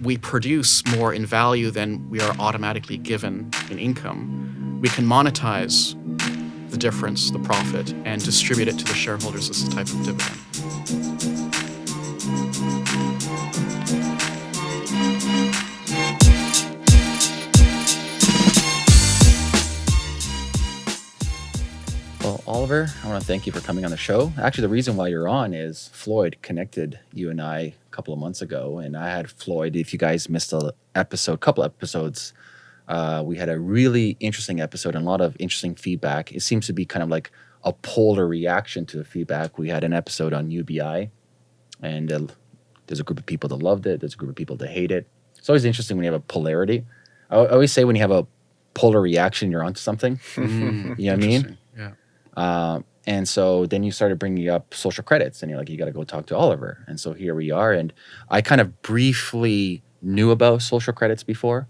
we produce more in value than we are automatically given in income, we can monetize the difference, the profit, and distribute it to the shareholders as a type of dividend. Oliver, I want to thank you for coming on the show. Actually, the reason why you're on is Floyd connected you and I a couple of months ago, and I had Floyd. If you guys missed a episode, couple episodes, uh, we had a really interesting episode and a lot of interesting feedback. It seems to be kind of like a polar reaction to the feedback. We had an episode on UBI, and uh, there's a group of people that loved it. There's a group of people that hate it. It's always interesting when you have a polarity. I I always say when you have a polar reaction, you're onto something. Mm, You know what I mean? Um, and so then you started bringing up social credits, and you're like, you got to go talk to Oliver. And so here we are. And I kind of briefly knew about social credits before.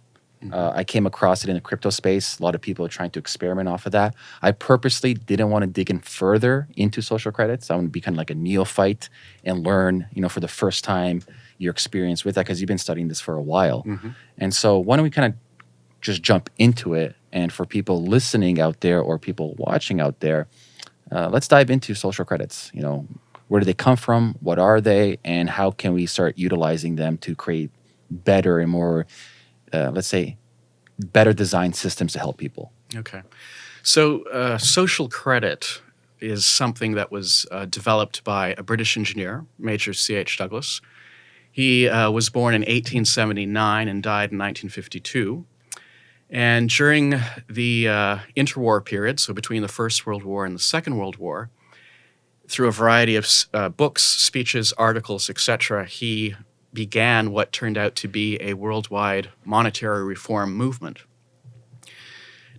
Uh, I came across it in the crypto space. A lot of people are trying to experiment off of that. I purposely didn't want to dig in further into social credits. I want to be kind of like a neophyte and learn, you know, for the first time your experience with that because you've been studying this for a while. Mhm. And so why don't we kind of just jump into it? And for people listening out there or people watching out there, uh, let's dive into social credits. You know, where do they come from? What are they? And how can we start utilizing them to create better and more, uh, let's say, better designed systems to help people? Okay. So, uh, social credit is something that was uh, developed by a British engineer, Major C.H. Douglas. He uh, was born in 1879 and died in 1952. And during the uh, interwar period, so between the First World War and the Second World War, through a variety of uh, books, speeches, articles, etc., he began what turned out to be a worldwide monetary reform movement.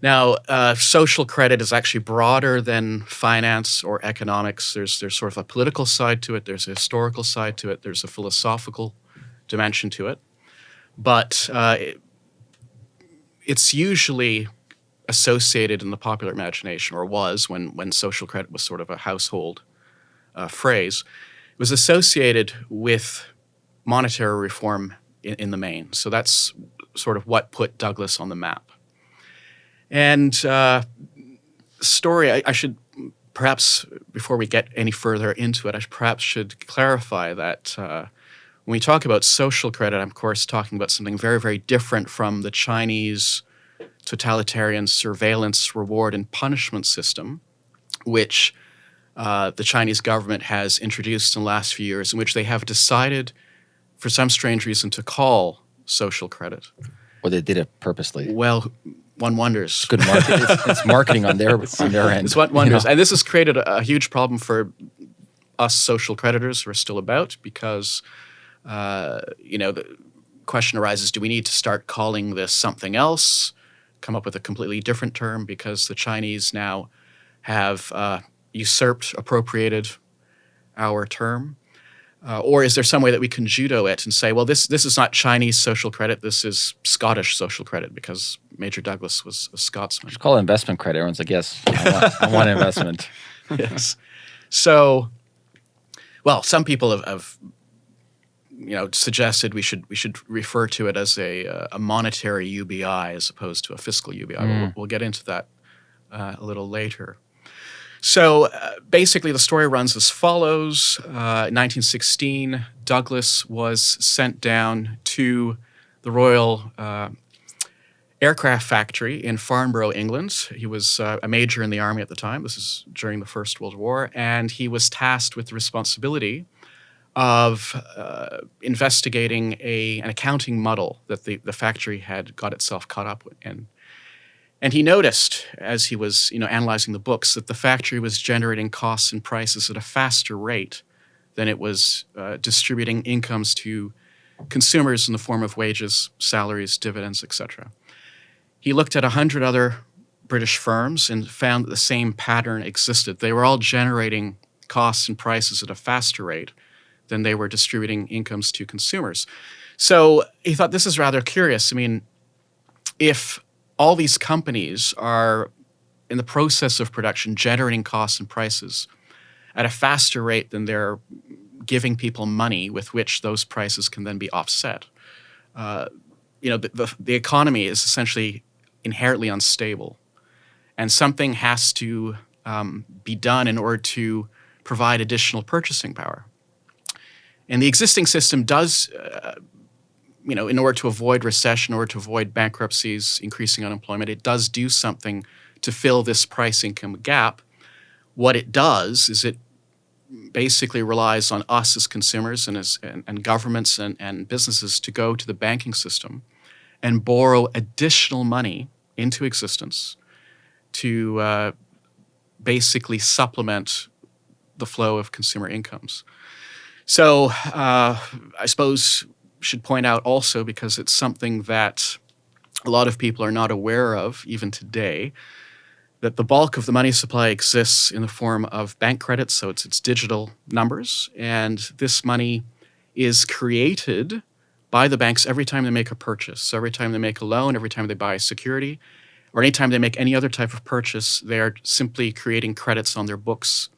Now, uh, social credit is actually broader than finance or economics. There's there's sort of a political side to it. There's a historical side to it. There's a philosophical dimension to it. But uh, it's usually associated in the popular imagination, or was when when social credit was sort of a household uh, phrase. It was associated with monetary reform in, in the main. So that's sort of what put Douglas on the map. And uh, story, I, I should perhaps, before we get any further into it, I perhaps should clarify that uh, when we talk about social credit, I'm of course talking about something very, very different from the Chinese totalitarian surveillance, reward, and punishment system, which uh, the Chinese government has introduced in the last few years, in which they have decided, for some strange reason, to call social credit. Or they did it purposely? Well, one wonders. Good market. it's, it's marketing on their on their end. It's what you wonders. know? And this has created a, a huge problem for us social creditors who are still about because, uh, you know, the question arises do we need to start calling this something else, come up with a completely different term because the Chinese now have uh, usurped, appropriated our term? Uh, or is there some way that we can judo it and say, well, this this is not Chinese social credit, this is Scottish social credit because Major Douglas was a Scotsman. Just call it investment credit. Everyone's like, yes, I want, I want investment. yes. So, well, some people have, have, you know, suggested we should we should refer to it as a uh, a monetary UBI as opposed to a fiscal UBI. But We'll, we'll get into that uh, a little later. So uh, basically, the story runs as follows: uh, 1916, Douglas was sent down to the Royal. Uh, aircraft factory in Farnborough, England. He was uh, a major in the army at the time. This is during the First World War. And he was tasked with the responsibility of uh, investigating a, an accounting muddle that the, the factory had got itself caught up in. And he noticed, as he was you know, analyzing the books, that the factory was generating costs and prices at a faster rate than it was uh, distributing incomes to consumers in the form of wages, salaries, dividends, etc. He looked at 100 other British firms and found that the same pattern existed. They were all generating costs and prices at a faster rate than they were distributing incomes to consumers. So he thought this is rather curious. I mean, if all these companies are in the process of production generating costs and prices at a faster rate than they're giving people money with which those prices can then be offset, uh, you know, the, the, the economy is essentially inherently unstable, and something has to um, be done in order to provide additional purchasing power. And the existing system does, uh, you know, in order to avoid recession, in order to avoid bankruptcies, increasing unemployment, it does do something to fill this price income gap. What it does is it basically relies on us as consumers and as and, and governments and, and businesses to go to the banking system and borrow additional money into existence to uh, basically supplement the flow of consumer incomes. So uh, I suppose should point out also because it's something that a lot of people are not aware of even today that the bulk of the money supply exists in the form of bank credits so it's it's digital numbers and this money is created by the banks every time they make a purchase. So every time they make a loan every time they buy security or anytime they make any other type of purchase they are simply creating credits on their books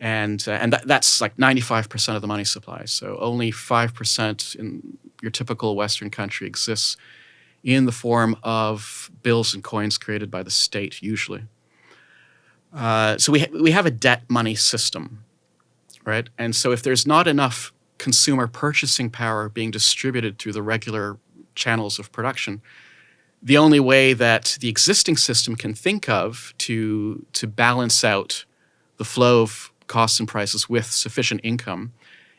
and uh, and that, that's like 95% of the money supply. So only 5% in your typical Western country exists in the form of bills and coins created by the state, usually. Uh, so we ha we have a debt money system, right? And so if there's not enough consumer purchasing power being distributed through the regular channels of production, the only way that the existing system can think of to to balance out the flow of costs and prices with sufficient income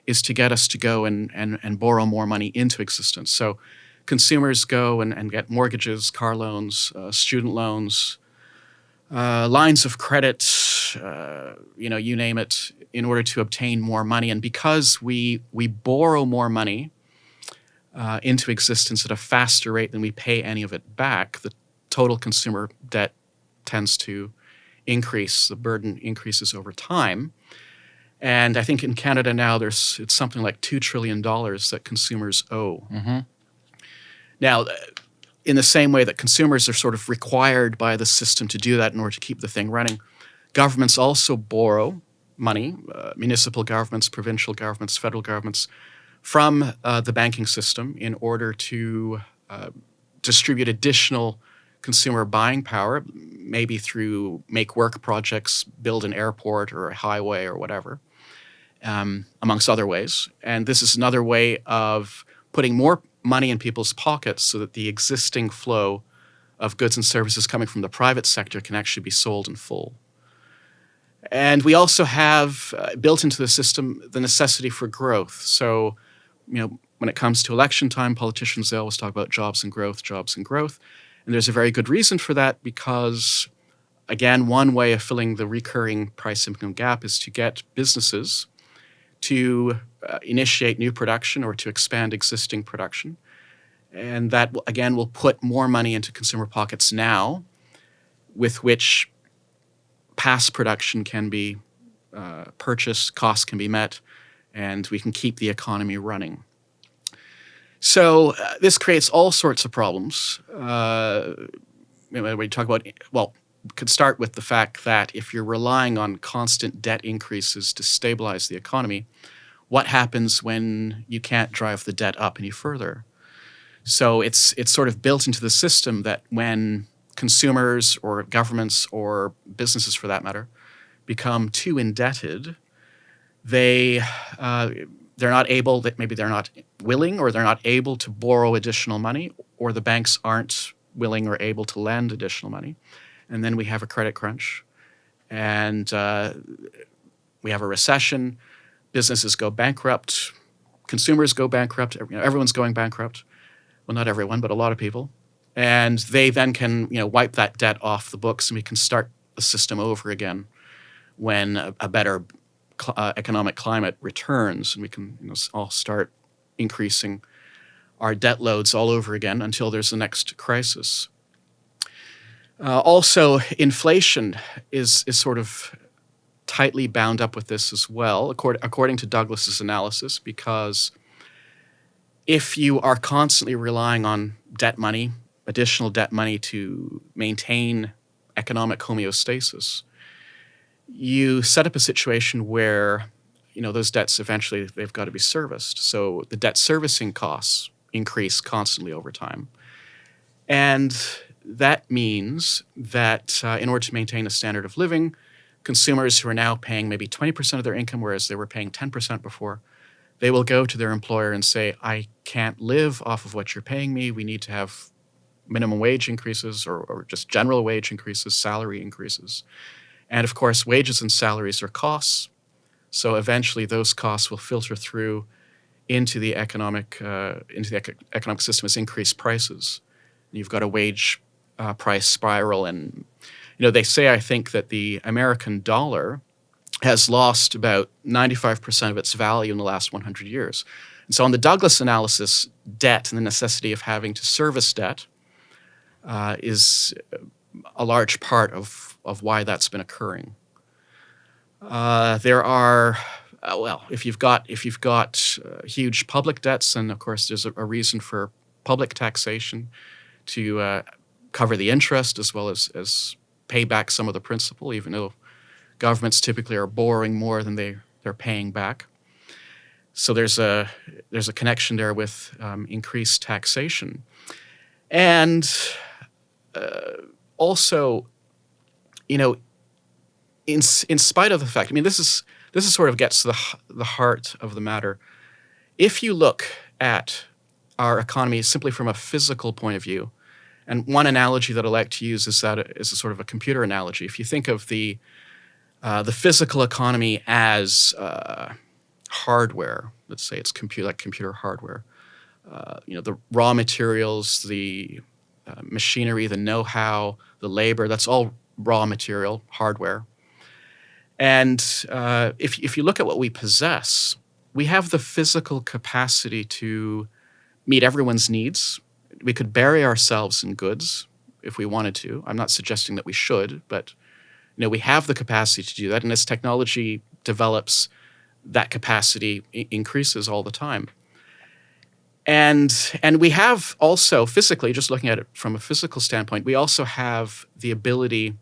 is to get us to go and, and, and borrow more money into existence. So consumers go and, and get mortgages, car loans, uh, student loans, uh, lines of credit, uh, you know, you name it, in order to obtain more money. And because we, we borrow more money uh, into existence at a faster rate than we pay any of it back, the total consumer debt tends to increase, the burden increases over time. And I think in Canada now, there's it's something like two trillion dollars that consumers owe. Mm-hmm. Now, in the same way that consumers are sort of required by the system to do that in order to keep the thing running, governments also borrow money, uh, municipal governments, provincial governments, federal governments, from uh, the banking system in order to uh, distribute additional consumer buying power, maybe through make work projects, build an airport or a highway or whatever um, amongst other ways. And this is another way of putting more money in people's pockets so that the existing flow of goods and services coming from the private sector can actually be sold in full. And we also have uh, built into the system the necessity for growth. So, you know, when it comes to election time, politicians they always talk about jobs and growth, jobs and growth. And there's a very good reason for that because, again, one way of filling the recurring price income gap is to get businesses to uh, initiate new production or to expand existing production. And that, again, will put more money into consumer pockets now, with which past production can be uh, purchased, costs can be met, and we can keep the economy running. So uh, this creates all sorts of problems. Uh, when we talk about, well, could start with the fact that if you're relying on constant debt increases to stabilize the economy, what happens when you can't drive the debt up any further? So it's it's sort of built into the system that when consumers or governments or businesses, for that matter, become too indebted, they uh, they're not able that maybe they're not willing or they're not able to borrow additional money, or the banks aren't willing or able to lend additional money and then we have a credit crunch, and uh, we have a recession. Businesses go bankrupt, consumers go bankrupt. You know, everyone's going bankrupt. Well, not everyone, but a lot of people, and they then can you know wipe that debt off the books, and we can start the system over again when a, a better cl uh, economic climate returns, and we can you know, all start increasing our debt loads all over again until there's the next crisis. Uh, also, inflation is, is sort of tightly bound up with this as well, according, according to Douglas's analysis, because if you are constantly relying on debt money, additional debt money to maintain economic homeostasis, you set up a situation where you know those debts eventually they've got to be serviced. So the debt servicing costs increase constantly over time. And that means that uh, in order to maintain a standard of living, consumers who are now paying maybe 20% of their income, whereas they were paying 10% before, they will go to their employer and say, I can't live off of what you're paying me. We need to have minimum wage increases or, or just general wage increases, salary increases. And of course, wages and salaries are costs. So eventually those costs will filter through into the economic, uh, into the ec economic system as increased prices. You've got a wage uh, price spiral and you know, they say, I think, that the American dollar has lost about 95% of its value in the last 100 years. And so on the Douglas analysis, debt and the necessity of having to service debt uh, is a large part of, of why that's been occurring. Uh, there are, uh, well, if you've got, if you've got uh, huge public debts, and of course there's a, a reason for public taxation to uh, cover the interest as well as, as pay back some of the principal, even though governments typically are borrowing more than they, they're paying back. So there's a, there's a connection there with um, increased taxation. And uh, also, you know, in, in spite of the fact, I mean, this is, this is sort of gets to the, the heart of the matter. If you look at our economy simply from a physical point of view, and one analogy that I like to use is that is a sort of a computer analogy. If you think of the uh, the physical economy as uh, hardware, let's say it's computer like computer hardware, uh, you know, the raw materials, the uh, machinery, the know-how, the labor, that's all raw material, hardware. And uh, if, if you look at what we possess, we have the physical capacity to meet everyone's needs we could bury ourselves in goods if we wanted to. I'm not suggesting that we should, but you know, we have the capacity to do that. And as technology develops, that capacity increases all the time. And, and we have also physically, just looking at it from a physical standpoint, we also have the ability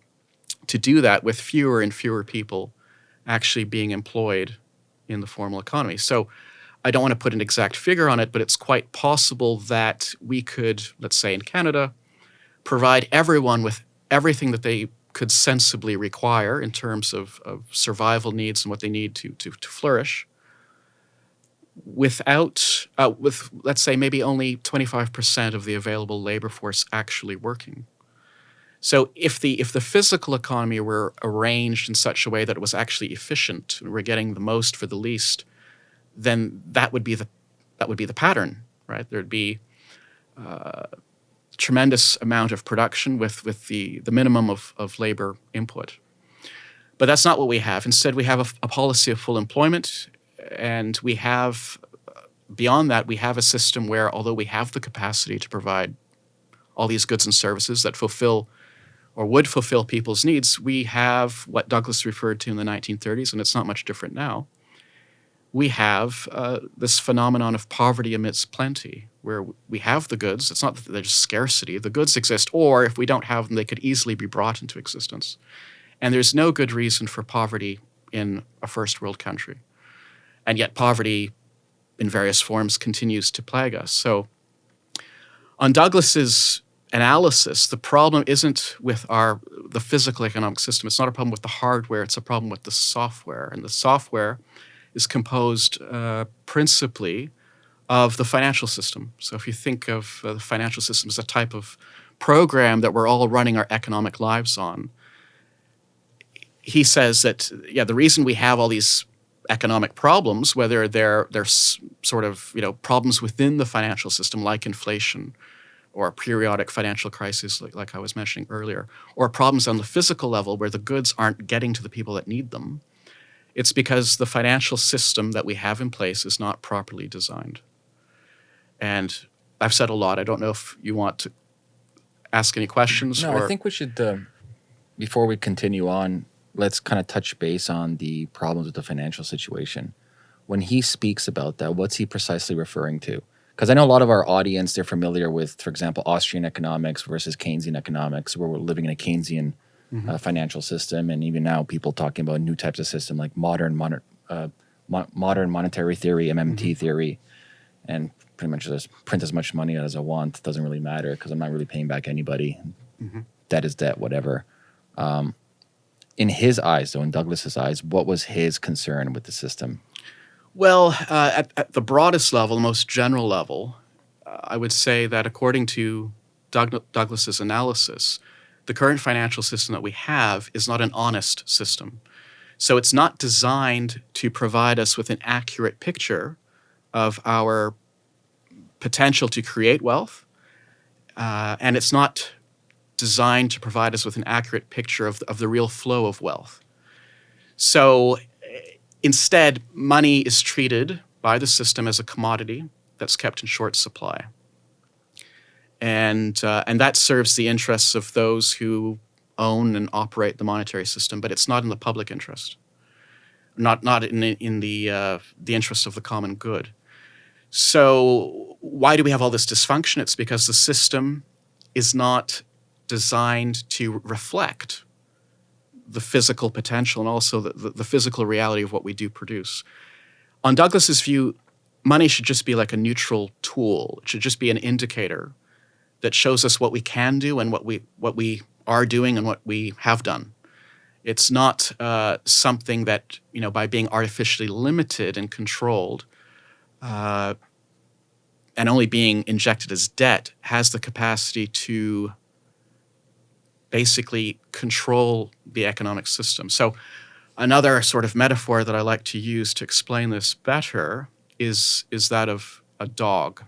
to do that with fewer and fewer people actually being employed in the formal economy. So I don't want to put an exact figure on it, but it's quite possible that we could, let's say in Canada, provide everyone with everything that they could sensibly require in terms of, of survival needs and what they need to, to, to flourish without, uh, with, let's say, maybe only 25% of the available labor force actually working. So if the, if the physical economy were arranged in such a way that it was actually efficient, we're getting the most for the least, then that would be the that would be the pattern, right? There'd be uh, tremendous amount of production with with the the minimum of of labor input. But that's not what we have. Instead, we have a, a policy of full employment, and we have beyond that we have a system where although we have the capacity to provide all these goods and services that fulfill or would fulfill people's needs, we have what Douglas referred to in the 1930s, and it's not much different now we have uh, this phenomenon of poverty amidst plenty, where we have the goods. It's not that there's scarcity. The goods exist, or if we don't have them, they could easily be brought into existence. And there's no good reason for poverty in a first world country. And yet poverty in various forms continues to plague us. So on Douglas's analysis, the problem isn't with our the physical economic system. It's not a problem with the hardware. It's a problem with the software. And the software is composed uh, principally of the financial system. So if you think of uh, the financial system as a type of program that we're all running our economic lives on, he says that, yeah, the reason we have all these economic problems, whether they're, they're sort of, you know, problems within the financial system like inflation or a periodic financial crisis like, like I was mentioning earlier, or problems on the physical level where the goods aren't getting to the people that need them, it's because the financial system that we have in place is not properly designed. And I've said a lot. I don't know if you want to ask any questions. No, or... I think we should, uh, before we continue on, let's kind of touch base on the problems with the financial situation. When he speaks about that, what's he precisely referring to? Because I know a lot of our audience, they're familiar with, for example, Austrian economics versus Keynesian economics, where we're living in a Keynesian mm -hmm. uh, financial system, and even now people talking about new types of system like modern mon uh, mo modern monetary theory, MMT mm -hmm. theory, and pretty much just print as much money as I want. Doesn't really matter because I'm not really paying back anybody. Mhm. Debt is debt, whatever. Um, in his eyes, though, in Douglas's eyes, what was his concern with the system? Well, uh, at, at the broadest level, the most general level, uh, I would say that according to Doug, Douglas's analysis, the current financial system that we have is not an honest system. So it's not designed to provide us with an accurate picture of our potential to create wealth, uh, and it's not designed to provide us with an accurate picture of, of the real flow of wealth. So instead, money is treated by the system as a commodity that's kept in short supply. And, uh, and that serves the interests of those who own and operate the monetary system, but it's not in the public interest, not, not in, in the, uh, the interest of the common good. So why do we have all this dysfunction? It's because the system is not designed to reflect the physical potential and also the, the, the, physical reality of what we do produce. On Douglas's view, money should just be like a neutral tool. It should just be an indicator that shows us what we can do and what we what we are doing and what we have done. It's not uh, something that you know by being artificially limited and controlled, uh, and only being injected as debt has the capacity to basically control the economic system. So another sort of metaphor that I like to use to explain this better is, is that of a dog.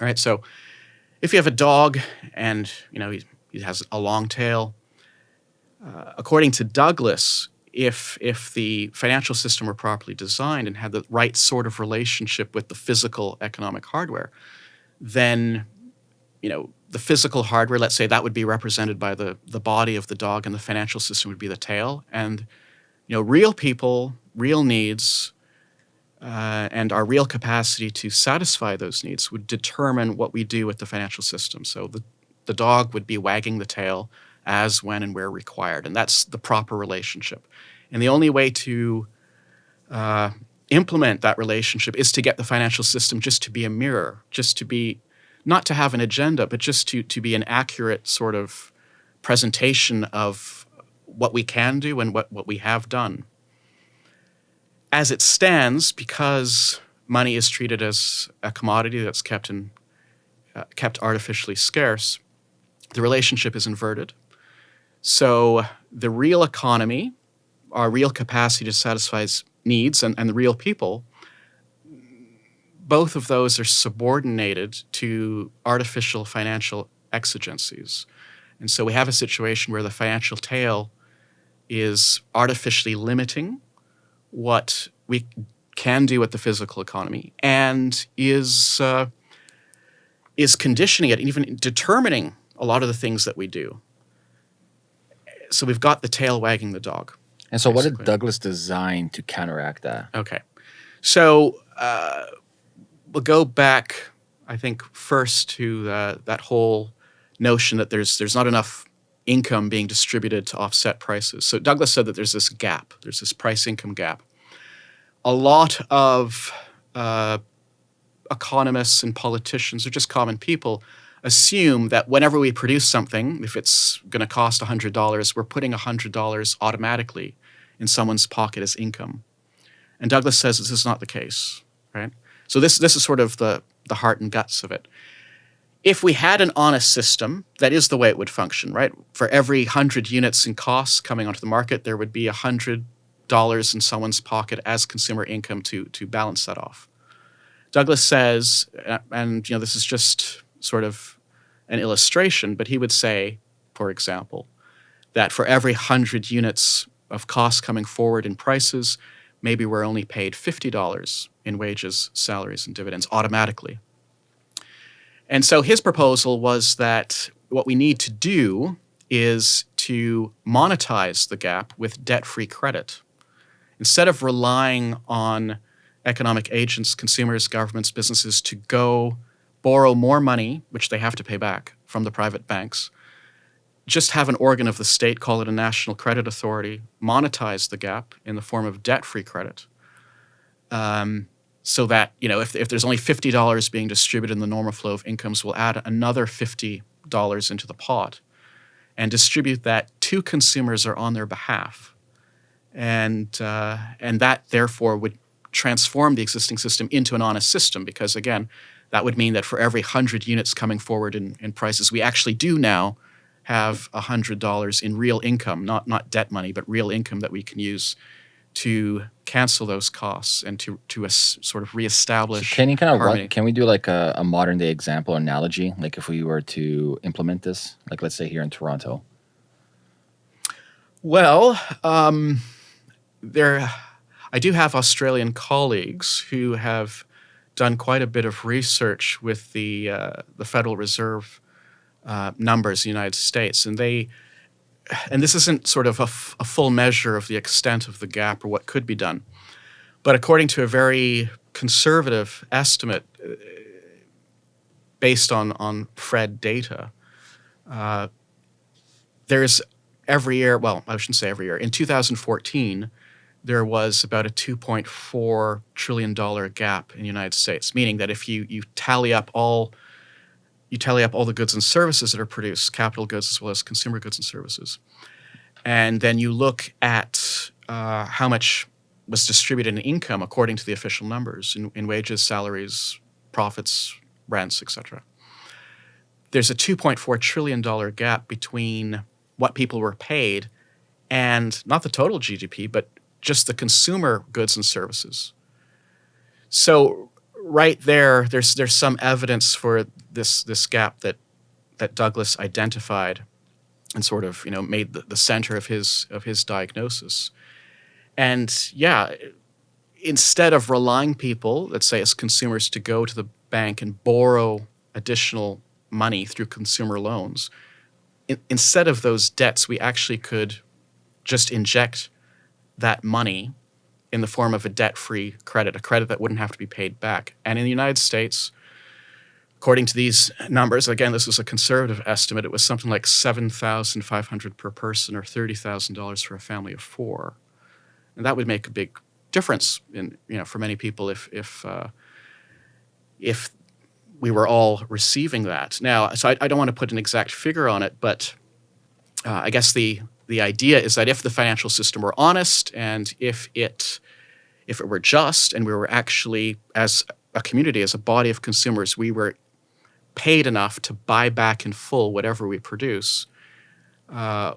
All right, so if you have a dog and you know he, he has a long tail, uh, according to Douglas, if if the financial system were properly designed and had the right sort of relationship with the physical economic hardware, then you know the physical hardware, let's say that would be represented by the the body of the dog, and the financial system would be the tail, and you know real people, real needs, uh, and our real capacity to satisfy those needs would determine what we do with the financial system. So the, the dog would be wagging the tail as, when, and where required. And that's the proper relationship. And the only way to uh, implement that relationship is to get the financial system just to be a mirror, just to be, not to have an agenda, but just to, to be an accurate sort of presentation of what we can do and what, what we have done as it stands, because money is treated as a commodity that's kept in uh, kept artificially scarce, the relationship is inverted. So the real economy, our real capacity to satisfy needs, and, and the real people, both of those are subordinated to artificial financial exigencies. And so we have a situation where the financial tail is artificially limiting what we can do with the physical economy and is uh, is conditioning it, and even determining a lot of the things that we do. So we've got the tail wagging the dog. And so, basically. what did Douglas design to counteract that? Okay, so uh, we'll go back. I think first to that whole notion that there's there's not enough income being distributed to offset prices. So Douglas said that there's this gap, there's this price income gap. A lot of uh, economists and politicians, or just common people, assume that whenever we produce something, if it's going to cost $100, we're putting $100 automatically in someone's pocket as income. And Douglas says this is not the case, right? So this, this is sort of the, the heart and guts of it if we had an honest system, that is the way it would function, right? For every 100 units in costs coming onto the market, there would be $100 in someone's pocket as consumer income to, to balance that off. Douglas says, uh, and you know, this is just sort of an illustration, but he would say, for example, that for every 100 units of costs coming forward in prices, maybe we're only paid $50 in wages, salaries, and dividends automatically. And so his proposal was that what we need to do is to monetize the gap with debt free credit. Instead of relying on economic agents, consumers, governments, businesses to go borrow more money, which they have to pay back from the private banks, just have an organ of the state, call it a national credit authority, monetize the gap in the form of debt free credit. Um, so that you know if, if there's only $50 being distributed in the normal flow of incomes we'll add another $50 into the pot and distribute that to consumers or on their behalf. And uh, and that therefore would transform the existing system into an honest system because again that would mean that for every 100 units coming forward in, in prices we actually do now have $100 in real income not not debt money but real income that we can use to cancel those costs and to to sort of reestablish. So can you kind of run, can we do like a, a modern day example or analogy? Like if we were to implement this, like let's say here in Toronto. Well, um, there, I do have Australian colleagues who have done quite a bit of research with the uh, the Federal Reserve uh, numbers in the United States, and they, and this isn't sort of a, full measure of the extent of the gap or what could be done, but according to a very conservative estimate uh, based on on FRED data, uh, there's every year, well, I shouldn't say every year, in 2014, there was about a $2.4 trillion gap in the United States, meaning that if you, you tally up all you tally up all the goods and services that are produced, capital goods as well as consumer goods and services, and then you look at uh, how much was distributed in income according to the official numbers in, in wages, salaries, profits, rents, etc. There's a $2.4 trillion gap between what people were paid and not the total GDP, but just the consumer goods and services. So right there, there's there's some evidence for this this gap that that Douglas identified and sort of you know made the, the center of his of his diagnosis. And yeah, instead of relying people, let's say as consumers, to go to the bank and borrow additional money through consumer loans, in, instead of those debts, we actually could just inject that money in the form of a debt-free credit, a credit that wouldn't have to be paid back. And in the United States, according to these numbers, again, this was a conservative estimate, it was something like 7,500 per person or $30,000 for a family of four. And that would make a big difference in, you know, for many people if, if, uh, if we were all receiving that. Now, so I, I don't want to put an exact figure on it, but uh, I guess the the idea is that if the financial system were honest and if it if it were just and we were actually as a community as a body of consumers we were paid enough to buy back in full whatever we produce uh,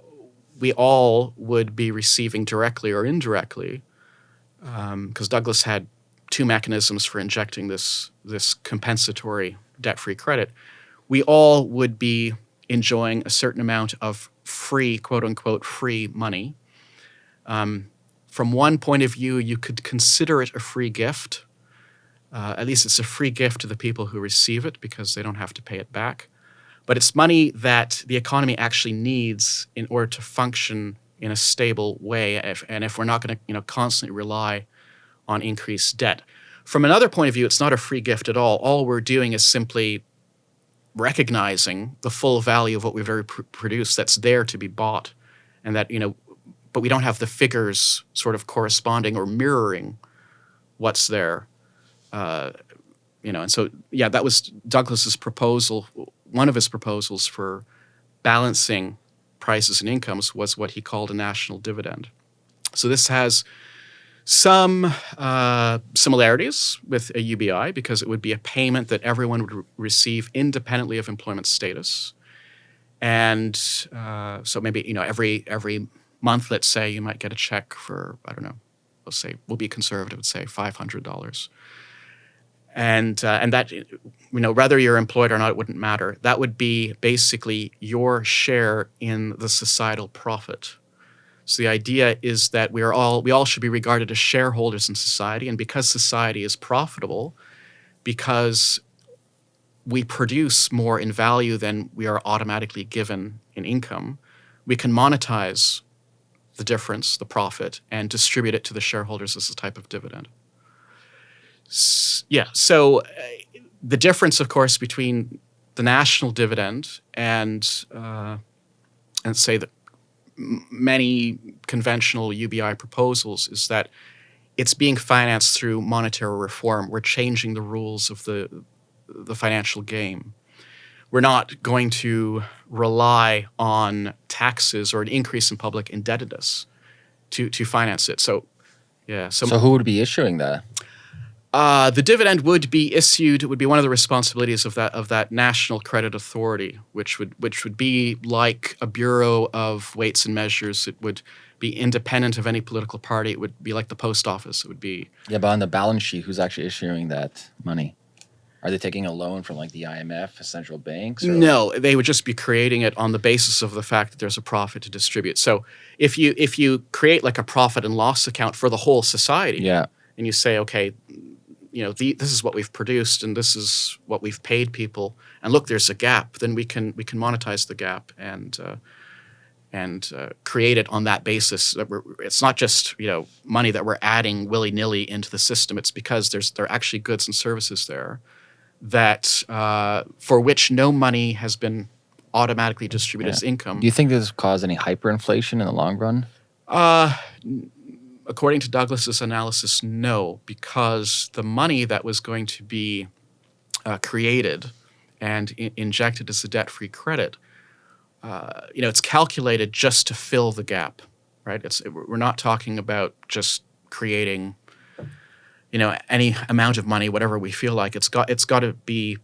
we all would be receiving directly or indirectly because um, douglas had two mechanisms for injecting this this compensatory debt-free credit we all would be enjoying a certain amount of free, quote unquote, free money. Um, from one point of view, you could consider it a free gift. Uh, at least it's a free gift to the people who receive it because they don't have to pay it back. But it's money that the economy actually needs in order to function in a stable way. If, and if we're not going to, you know, constantly rely on increased debt. From another point of view, it's not a free gift at all. All we're doing is simply recognizing the full value of what we've already pr- produced that's there to be bought and that you know but we don't have the figures sort of corresponding or mirroring what's there uh, you know and so yeah that was douglas's proposal one of his proposals for balancing prices and incomes was what he called a national dividend so this has some uh, similarities with a UBI because it would be a payment that everyone would re- receive independently of employment status. And uh, so maybe you know every every month, let's say you might get a check for I don't know, let's say we'll be conservative, let's say five hundred dollars. And uh, and that you know whether you're employed or not, it wouldn't matter. That would be basically your share in the societal profit so the idea is that we are all we all should be regarded as shareholders in society, and because society is profitable, because we produce more in value than we are automatically given in income, we can monetize the difference, the profit, and distribute it to the shareholders as a type of dividend. Yeah. So uh, the difference, of course, between the national dividend and uh, and say the many conventional UBI proposals is that it's being financed through monetary reform. We're changing the rules of the the financial game. We're not going to rely on taxes or an increase in public indebtedness to to finance it. So, yeah. So, So who would be issuing that? Uh, the dividend would be issued. It would be one of the responsibilities of that of that national credit authority, which would which would be like a bureau of weights and measures. It would be independent of any political party. It would be like the post office. It would be Yeah, but on the balance sheet, who's actually issuing that money? Are they taking a loan from like the IMF, central banks? No, they would just be creating it on the basis of the fact that there's a profit to distribute. So if you if you create like a profit and loss account for the whole society, Yeah. and you say, okay, you know, the, this is what we've produced and this is what we've paid people, and look, there's a gap. Then we can we can monetize the gap and uh, and uh, create it on that basis. That we're, it's not just you know money that we're adding willy nilly into the system. It's because there's there are actually goods and services there that uh, for which no money has been automatically distributed Yeah. as income. Do you think this will cause any hyperinflation in the long run? Uh, according to Douglas's analysis, no, because the money that was going to be uh, created and I- injected as a debt-free credit, uh, you know, it's calculated just to fill the gap, right? It's we're not talking about just creating, you know, any amount of money, whatever we feel like. It's got it's got to be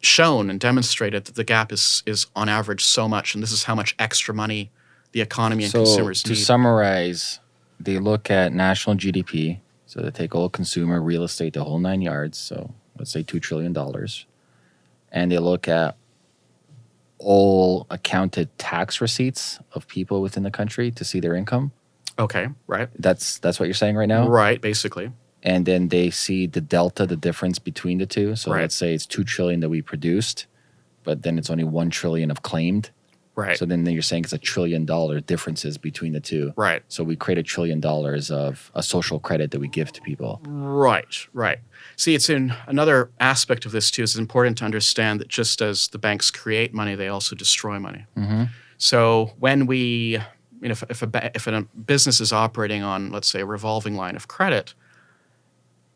shown and demonstrated that the gap is is on average so much, and this is how much extra money the economy and consumers so consumers to need. summarize, they look at national GDP. So they take all consumer, real estate, the whole nine yards. So let's say two trillion dollars, and they look at all accounted tax receipts of people within the country to see their income. Okay, right. That's that's what you're saying right now. Right, basically. and then they see the delta, the difference between the two. So Right. let's say it's two trillion that we produced, but then it's only one trillion of claimed. Right. So then you're saying it's a trillion dollar differences between the two. right. So we create a trillion dollars of a social credit that we give to people. Right. Right. See, it's in another aspect of this too. It's important to understand that just as the banks create money, they also destroy money. Mm-hmm. So when we, you know, if, if a if a business is operating on, let's say, a revolving line of credit,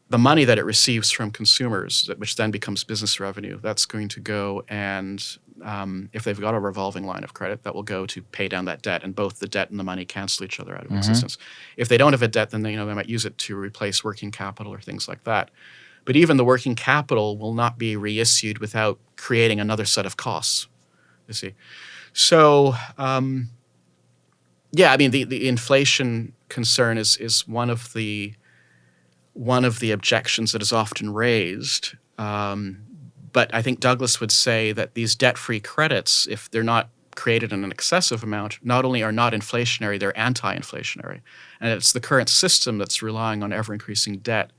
the money that it receives from consumers, which then becomes business revenue, that's going to go and um, if they've got a revolving line of credit, that will go to pay down that debt, and both the debt and the money cancel each other out of Mhm. existence. If they don't have a debt, then they, you know they might use it to replace working capital or things like that. But even the working capital will not be reissued without creating another set of costs. You see, so um, yeah, I mean the, the inflation concern is is one of the one of the objections that is often raised. Um, but I think Douglas would say that these debt-free credits, if they're not created in an excessive amount, not only are not inflationary, they're anti-inflationary, and it's the current system that's relying on ever-increasing debt,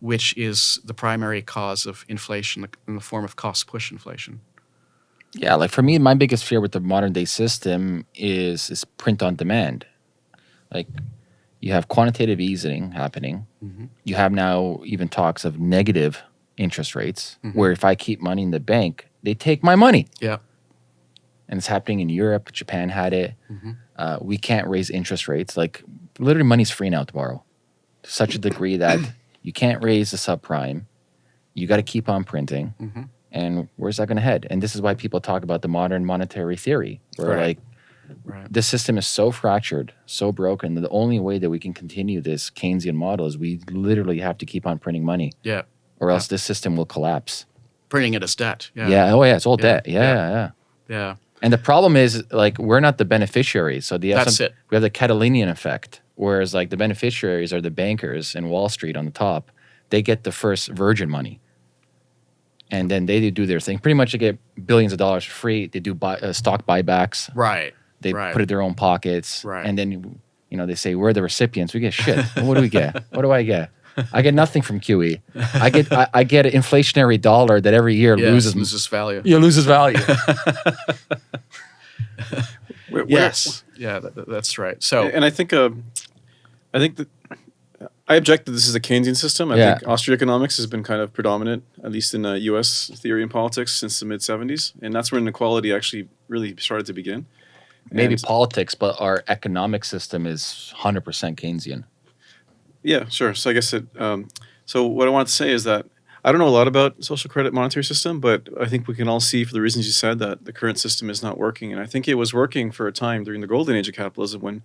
which is the primary cause of inflation in the form of cost-push inflation. Yeah, like for me, my biggest fear with the modern day system is is print on demand. Like you have quantitative easing happening. Mhm. You have now even talks of negative interest rates, Mhm. where if I keep money in the bank, they take my money. Yeah. And it's happening in Europe. Japan had it. Mhm. Uh, we can't raise interest rates. Like literally, money's free now to borrow, to such a degree that you can't raise the subprime. You got to keep on printing Mhm. and where's that going to head? And this is why people talk about the modern monetary theory, where Right. like Right. the system is so fractured, so broken. that The only way that we can continue this Keynesian model is we literally have to keep on printing money, Yeah. Or else this system will collapse. Printing it as debt. Yeah. Yeah. Oh yeah. It's all debt. Yeah, Yeah. yeah. And the problem is like we're not the beneficiaries. So the That's it. we have the Cantillon effect, whereas like the beneficiaries are the bankers in Wall Street on the top. They get the first virgin money. And then they do their thing. Pretty much, they get billions of dollars for free. They do buy, uh, stock buybacks. Right. They Right. put it in their own pockets. Right. And then, you know, they say, we're the recipients. We get shit. what do we get? What do I get? I get nothing from QE. I get I, I get an inflationary dollar that every year Yes, loses loses value. yeah, loses value. Where- where- Yes. Yeah, that, that- that's right. So and I think uh, I think that I object that this is a Keynesian system. I Yeah. think Austrian economics has been kind of predominant, at least in uh, U.S. theory and politics, since the mid '70s, and that's where inequality actually really started to begin. Maybe And- politics, but our economic system is 100% Keynesian. Yeah, sure. So I guess it. Um, so what I want to say is that I don't know a lot about social credit monetary system, but I think we can all see for the reasons you said that the current system is not working. And I think it was working for a time during the golden age of capitalism when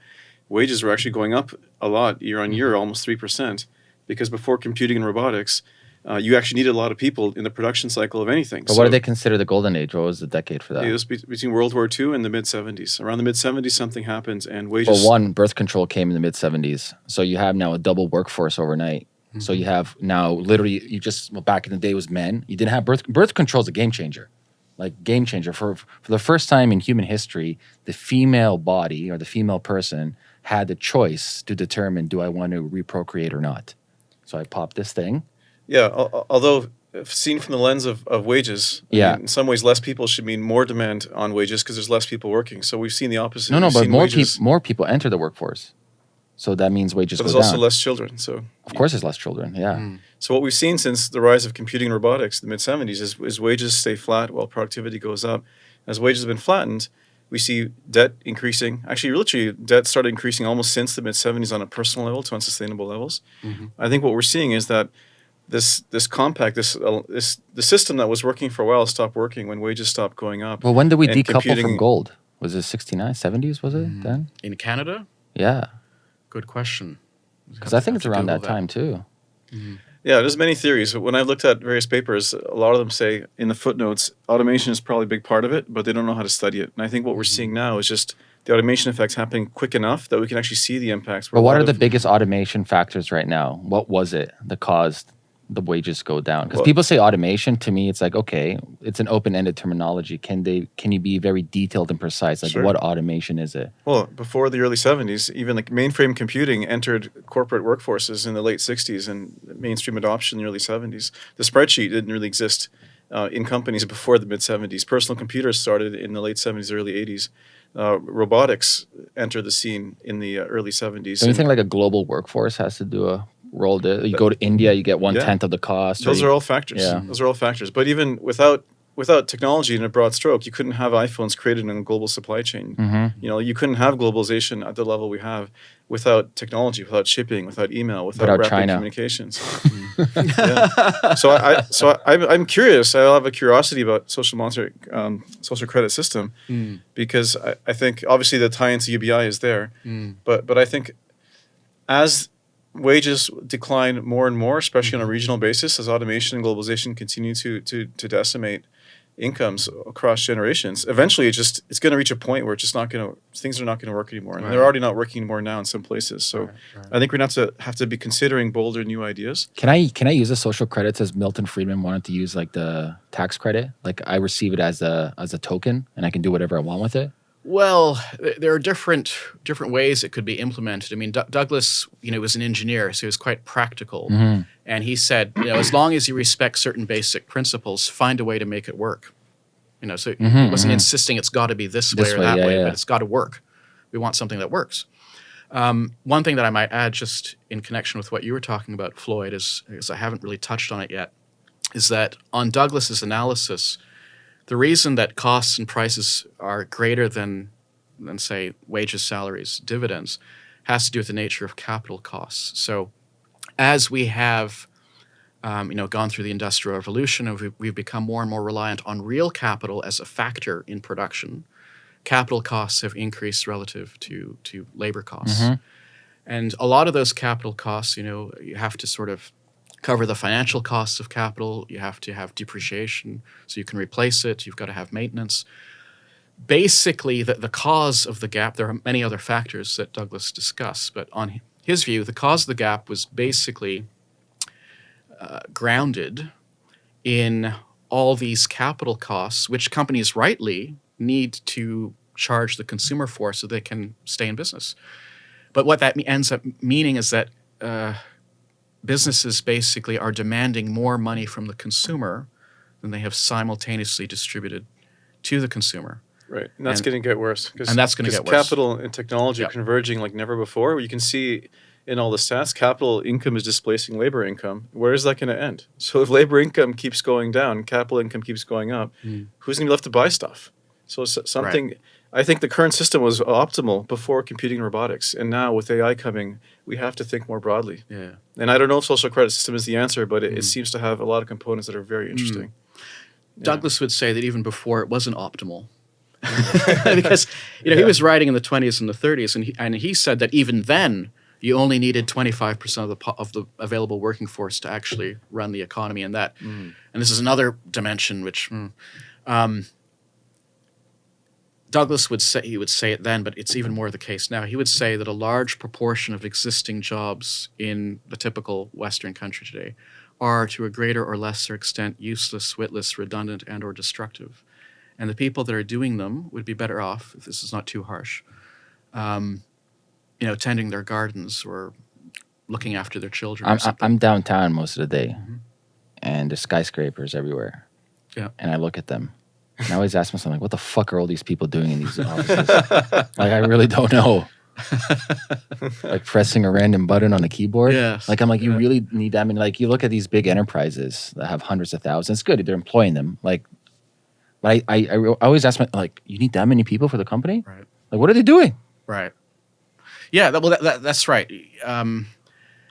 wages were actually going up a lot year on year, almost three percent, because before computing and robotics, uh, you actually needed a lot of people in the production cycle of anything. But what do they consider the golden age? What was the decade for that? It was be- between World War II and the mid 70s. Around the mid 70s, something happens, and wages. Well, one, birth control came in the mid 70s. So you have now a double workforce overnight. So you have now literally, you just, well, back in the day was men. You didn't have birth, birth control is a game changer. Like game changer. For, for the first time in human history, the female body or the female person had the choice to determine do I want to reprocreate or not. So I popped this thing. Yeah, al- al- although seen from the lens of, of wages, I Yeah. mean, in some ways, less people should mean more demand on wages because there's less people working. So we've seen the opposite. No, no, We've but more wages, people more people enter the workforce. So that means wages But go there's also down. less children. So of course, there's less children. Yeah. Hmm. So what we've seen since the rise of computing and robotics, in the mid '70s, is, is wages stay flat while productivity goes up. As wages have been flattened, we see debt increasing. Actually, literally, debt started increasing almost since the mid '70s on a personal level to unsustainable levels. Mm-hmm. I think what we're seeing is that this this compact, this uh, this the system that was working for a while stopped working when wages stopped going up. Well, when did we And decouple from gold? Was it 69, 70s? Was it mm. then? In Canada? Yeah. Good question. Because I think it's around that time too. Mm-hmm. Yeah, there's many theories. When I've looked at various papers, a lot of them say in the footnotes, automation is probably a big part of it, but they don't know how to study it. And I think what we're mm-hmm. seeing now is just the automation effects happening quick enough that we can actually see the impacts. But what are the biggest automation factors right now? What was it that caused the wages go down? Because Well- people say automation. To me, it's like okay, it's an open-ended terminology. Can they? Can you be very detailed and precise? Like Sure. what automation is it? Well, before the early 70s, even like mainframe computing entered corporate workforces in the late 60s and mainstream adoption in the early 70s. The spreadsheet didn't really exist uh, in companies before the mid 70s. Personal computers started in the late 70s, early 80s. Uh, robotics entered the scene in the uh, early 70s. So you think like a global workforce has to do a role? To, you go to India, you get one tenth of the cost. those you- are all factors. Yeah. Those are all factors. But even without without technology in a broad stroke, you couldn't have iPhones created in a global supply chain. Mhm. You know, you couldn't have globalization at the level we have without technology, without shipping, without email, without, Without rapid China. communications. Yeah. So I, I so I, I'm, I'm curious. I have a curiosity about social monetary um, social credit system because I, I think obviously the tie into UBI is there, but but I think as wages decline more and more, especially on a mm-hmm. regional basis, as automation and globalization continue to to to decimate incomes across generations, eventually it just it's going to reach a point where it's just not going to things are not going to work anymore, and they're already not working anymore now in some places. So Right, right. I think we're going to have to have to be considering bolder new ideas. Can I can I use the social credits as Milton Friedman wanted to use like the tax credit? Like I receive it as a as a token and I can do whatever I want with it. Well, there are different different ways it could be implemented. I mean, D- Douglas, you know, was an engineer, so he was quite practical, mm-hmm. and he said, you know, as long as you respect certain basic principles, find a way to make it work. You know, so he mm-hmm, wasn't mm-hmm. insisting it's got to be this, This way or way, that yeah, way, yeah. but it's got to work. We want something that works. Um, one thing that I might add, just in connection with what you were talking about, Floyd, is because I haven't really touched on it yet, is that on Douglas's analysis, the reason that costs and prices are greater than, than say, wages, salaries, dividends, has to do with the nature of capital costs. So, as we have, um, you know, gone through the industrial revolution, and we've, we've become more and more reliant on real capital as a factor in production. Capital costs have increased relative to to labor costs, and a lot of those capital costs, you know, you have to sort of cover the financial costs of capital. You have to have depreciation so you can replace it. You've got to have maintenance. Basically, the, the cause of the gap, there are many other factors that Douglas discussed, but on his view, the cause of the gap was basically uh, grounded in all these capital costs, which companies rightly need to charge the consumer for so they can stay in business. But what that ends up meaning is that uh, businesses basically are demanding more money from the consumer than they have simultaneously distributed to the consumer. Right, and that's going to get worse. and that's gonna 'cause get worse. Capital and technology Yep. are converging like never before. You can see in all the stats, capital income is displacing labor income. Where is that going to end? So if labor income keeps going down, capital income keeps going up, Hmm. who's going to be left to buy stuff? So something I think the current system was optimal before computing robotics, and now with AI coming, we have to think more broadly. Yeah. And I don't know if social credit system is the answer, but it, it Mm. seems to have a lot of components that are very interesting. Yeah. Douglas would say that even before it wasn't optimal. because you know he was writing in the 20s and the 30s and he, and he said that even then you only needed 25% of the of the available working force to actually run the economy and that Mm. and this is another dimension which mm, um, Douglas would say he would say it then, but it's even more the case now. He would say that a large proportion of existing jobs in the typical Western country today are, to a greater or lesser extent, useless, witless, redundant, and or destructive. And the people that are doing them would be better off, if this is not too harsh, um, you know, tending their gardens or looking after their children. I'm. I'm downtown most of the day, Mhm. and there's skyscrapers everywhere. Yeah. And I look at them, and I always ask myself, like, what the fuck are all these people doing in these offices? like, I really don't know. like pressing a random button on a keyboard. Yes, Like, I'm like, you yeah. really need that. I mean, like, you look at these big enterprises that have hundreds of thousands. It's good they're employing them. Like, but I, I, I always ask my like, you need that many people for the company? Right. Like, what are they doing? Right. Yeah. That, well, that, that, that's right. Um,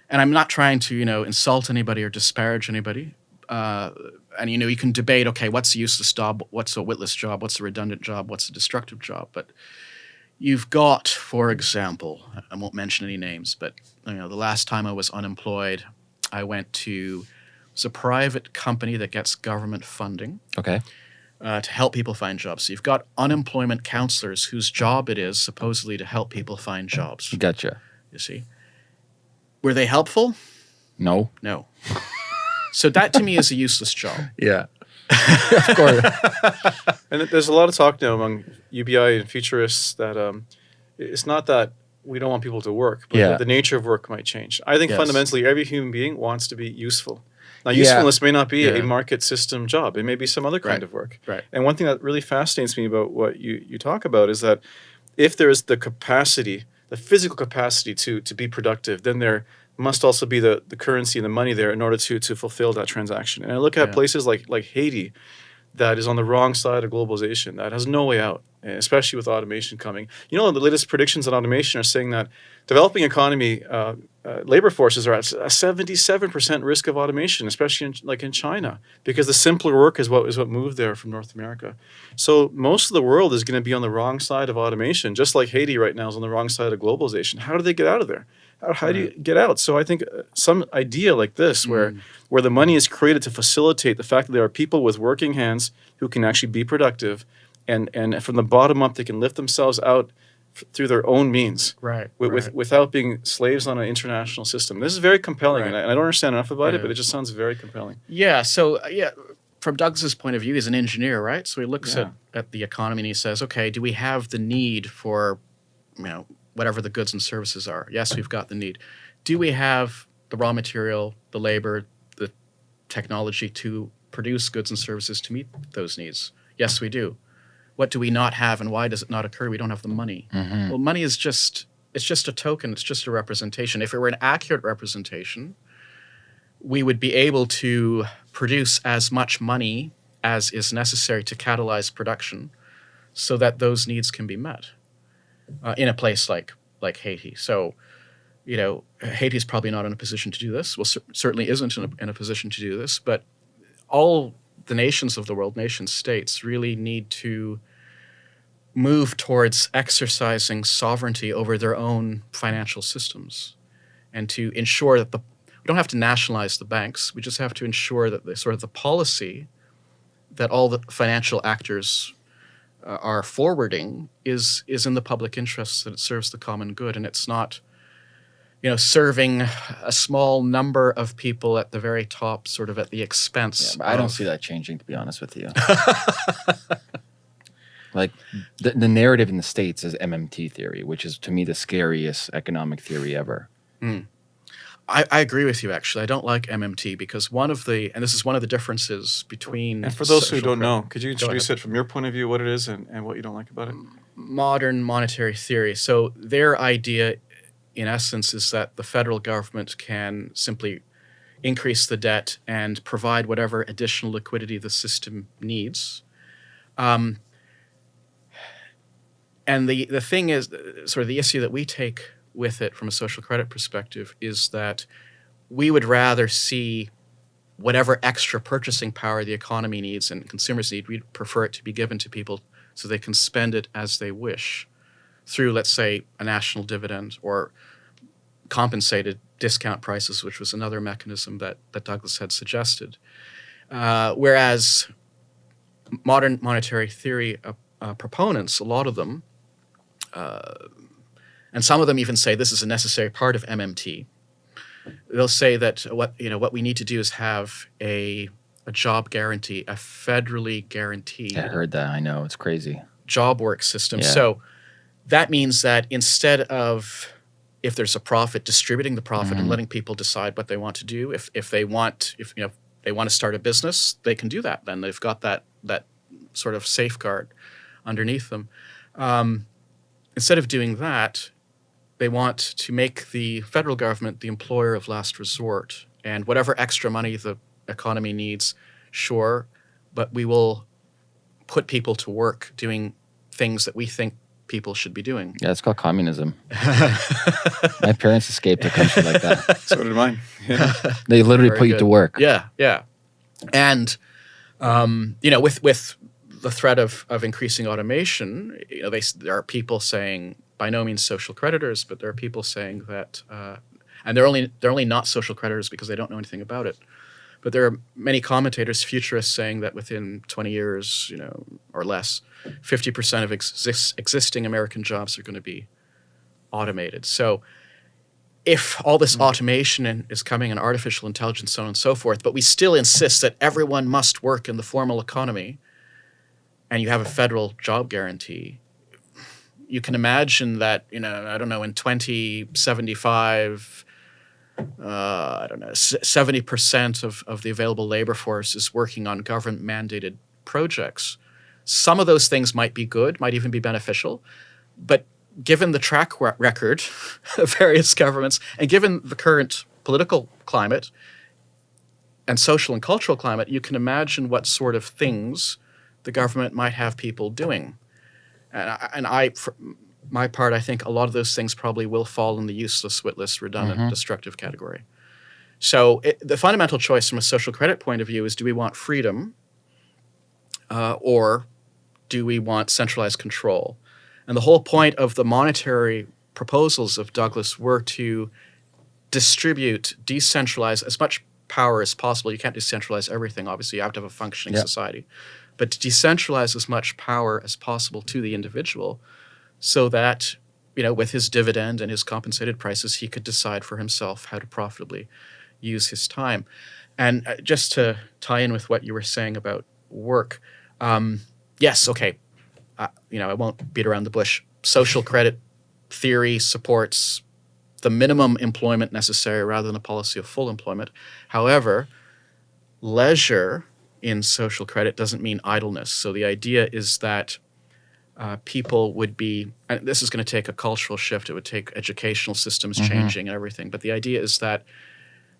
and I'm not trying to, you know, insult anybody or disparage anybody. Uh, and you know, you can debate. Okay, what's a useless job? What's a witless job? What's a redundant job? What's a destructive job? But you've got, for example, I won't mention any names, but you know, the last time I was unemployed, I went to it's a private company that gets government funding Okay. uh, to help people find jobs. So you've got unemployment counselors whose job it is supposedly to help people find jobs. Gotcha. You see, were they helpful? No. No. so that to me is a useless job. Yeah. of course. And there's a lot of talk now among UBI and futurists that um, it's not that we don't want people to work, but Yeah. the, the nature of work might change. I think Yes. fundamentally every human being wants to be useful. Now, Yeah. usefulness may not be Yeah. a market system job; it may be some other kind Right. of work. Right. And one thing that really fascinates me about what you, you talk about is that if there is the capacity, the physical capacity to to be productive, then there must also be the, the currency and the money there in order to to fulfill that transaction. And I look at Yeah. places like like Haiti that is on the wrong side of globalization, that has no way out, especially with automation coming. You know, the latest predictions on automation are saying that developing economy uh, uh, labor forces are at a 77% risk of automation, especially in, like in China, because the simpler work is what is what moved there from North America. So most of the world is going to be on the wrong side of automation, just like Haiti right now is on the wrong side of globalization. How do they get out of there? How, how do you get out? So I think uh, some idea like this, where where the money is created to facilitate the fact that there are people with working hands who can actually be productive, and and from the bottom up they can lift themselves out through their own means Right. with, with without being slaves on an international system. This is very compelling, and, I, and I don't understand enough about it, but it just sounds very compelling. Yeah. So uh, yeah, from Douglas's point of view, he's an engineer, right? So he looks Yeah. at, at the economy and he says, okay, do we have the need for, you know, whatever the goods and services are? Yes, we've got the need. Do we have the raw material, the labor, the technology to produce goods and services to meet those needs? Yes, we do. What do we not have, and why does it not occur? We don't have the money. Mhm. Well, money is just it's just a token, it's just a representation. If it were an accurate representation, we would be able to produce as much money as is necessary to catalyze production so that those needs can be met uh, in a place like like Haiti. So, you know, Haiti is probably not in a position to do this. Well, cer- certainly isn't in a, in a position to do this, but all the nations of the world, nation states, really need to move towards exercising sovereignty over their own financial systems and to ensure that the we don't have to nationalize the banks we just have to ensure that the sort of the policy that all the financial actors uh, are forwarding is is in the public interest that it serves the common good and it's not you know serving a small number of people at the very top sort of at the expense Yeah, I don't see that changing, to be honest with you. like the, the narrative in the states is MMT theory, which is to me the scariest economic theory ever. I, I agree with you actually. I don't like MMT because one of the and this is one of the differences between And for those who don't know, could you introduce it from your point of view, what it is, and, and what you don't like about it? modern monetary theory. So their idea in essence is that the federal government can simply increase the debt and provide whatever additional liquidity the system needs. Um, and the the thing is, sort of the issue that we take with it from a social credit perspective is that we would rather see whatever extra purchasing power the economy needs and consumers need, we'd prefer it to be given to people so they can spend it as they wish through, let's say, a national dividend or compensated discount prices, which was another mechanism that, that Douglas had suggested. Uh, whereas modern monetary theory uh, uh, proponents, a lot of them, uh, and some of them even say this is a necessary part of MMT. They'll say that what you know what we need to do is have a a job guarantee, a federally guaranteed I heard that. I know it's crazy. job work system. Yeah. So that means that instead of if there's a profit, distributing the profit Mm-hmm. and letting people decide what they want to do. If if they want if you know they want to start a business, they can do that. Then they've got that that sort of safeguard underneath them. Um, instead of doing that, they want to make the federal government the employer of last resort, and whatever extra money the economy needs, sure, but we will put people to work doing things that we think people should be doing. Yeah, it's called communism. My parents escaped a country like that. So did mine. Yeah. They literally Very put you to work. Yeah, yeah, and um, you know, with with the threat of of increasing automation, you know, they there are people saying by no means social creditors, but there are people saying that, uh, and they're only they're only not social creditors because they don't know anything about it. But there are many commentators, futurists, saying that within 20 years, you know, or less, 50% of exis- existing American jobs are going to be automated. So if all this automation and, is coming and artificial intelligence, so on and so forth, but we still insist that everyone must work in the formal economy, and you have a federal job guarantee, you can imagine that you know I don't know in 2075. Uh, I don't know, seventy percent of, of the available labor force is working on government mandated projects. Some of those things might be good, might even be beneficial, but given the track record of various governments and given the current political climate and social and cultural climate, you can imagine what sort of things the government might have people doing. And I, and I for my part, I think a lot of those things probably will fall in the useless, witless, redundant, destructive category. So it, the fundamental choice from a social credit point of view is: do we want freedom, uh, or do we want centralized control? And the whole point of the monetary proposals of Douglas were to distribute, decentralize as much power as possible. You can't decentralize everything, obviously, you have to have a functioning Yeah. society. But to decentralize as much power as possible to the individual so that, you know, with his dividend and his compensated prices, he could decide for himself how to profitably use his time. And uh, just to tie in with what you were saying about work, um, yes, okay, uh, you know, I won't beat around the bush. Social credit theory supports the minimum employment necessary rather than a policy of full employment. However, leisure in social credit doesn't mean idleness. So the idea is that uh, people would be, and this is going to take a cultural shift. It would take educational systems changing and everything. But the idea is that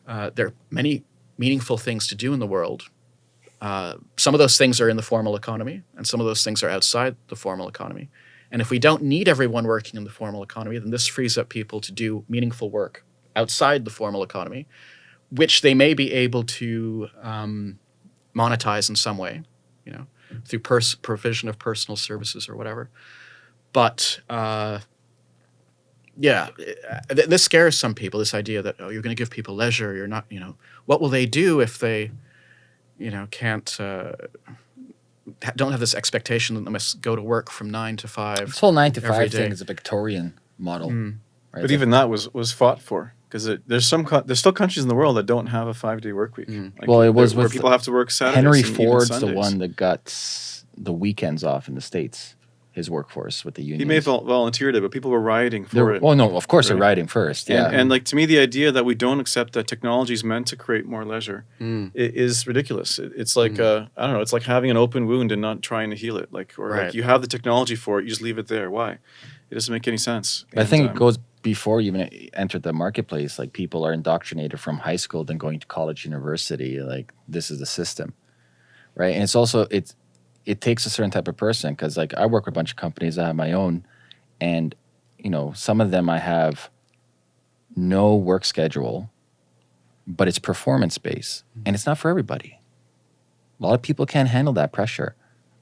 uh, there are many meaningful things to do in the world. Uh, some of those things are in the formal economy, and some of those things are outside the formal economy. And if we don't need everyone working in the formal economy, then this frees up people to do meaningful work outside the formal economy, which they may be able to um, monetize in some way, you know, through pers- provision of personal services or whatever. But uh, yeah, uh, th- this scares some people. This idea that oh, you're going to give people leisure. You're not, you know, what will they do if they, you know, can't. Uh, ha- don't have this expectation that they must go to work from nine to five. This whole nine to five day. thing is a Victorian model. Mm. Right? But even that was was fought for because there's some there's still countries in the world that don't have a five day work week. Mm. Like, Well, it was where with people have to work Saturdays. Henry and even Ford's the one that got the weekends off in the states. His workforce with the unions. He may have volunteered it, but people were rioting for They're- it. Well, no, of course they're Right. riding first. Yeah, And, and like to me, the idea that we don't accept that technology is meant to create more leisure Mm. is ridiculous. It, it's like uh, I don't know. It's like having an open wound and not trying to heal it. Like or Right. like you have the technology for it, you just leave it there. Why? It doesn't make any sense. I And, think um, it goes before you even entered the marketplace. Like people are indoctrinated from high school, then going to college, university. Like this is the system, right? And it's also it's it takes a certain type of person because like I work with a bunch of companies. I have my own, and you know some of them I have no work schedule, but it's performance based, and it's not for everybody. A lot of people can't handle that pressure.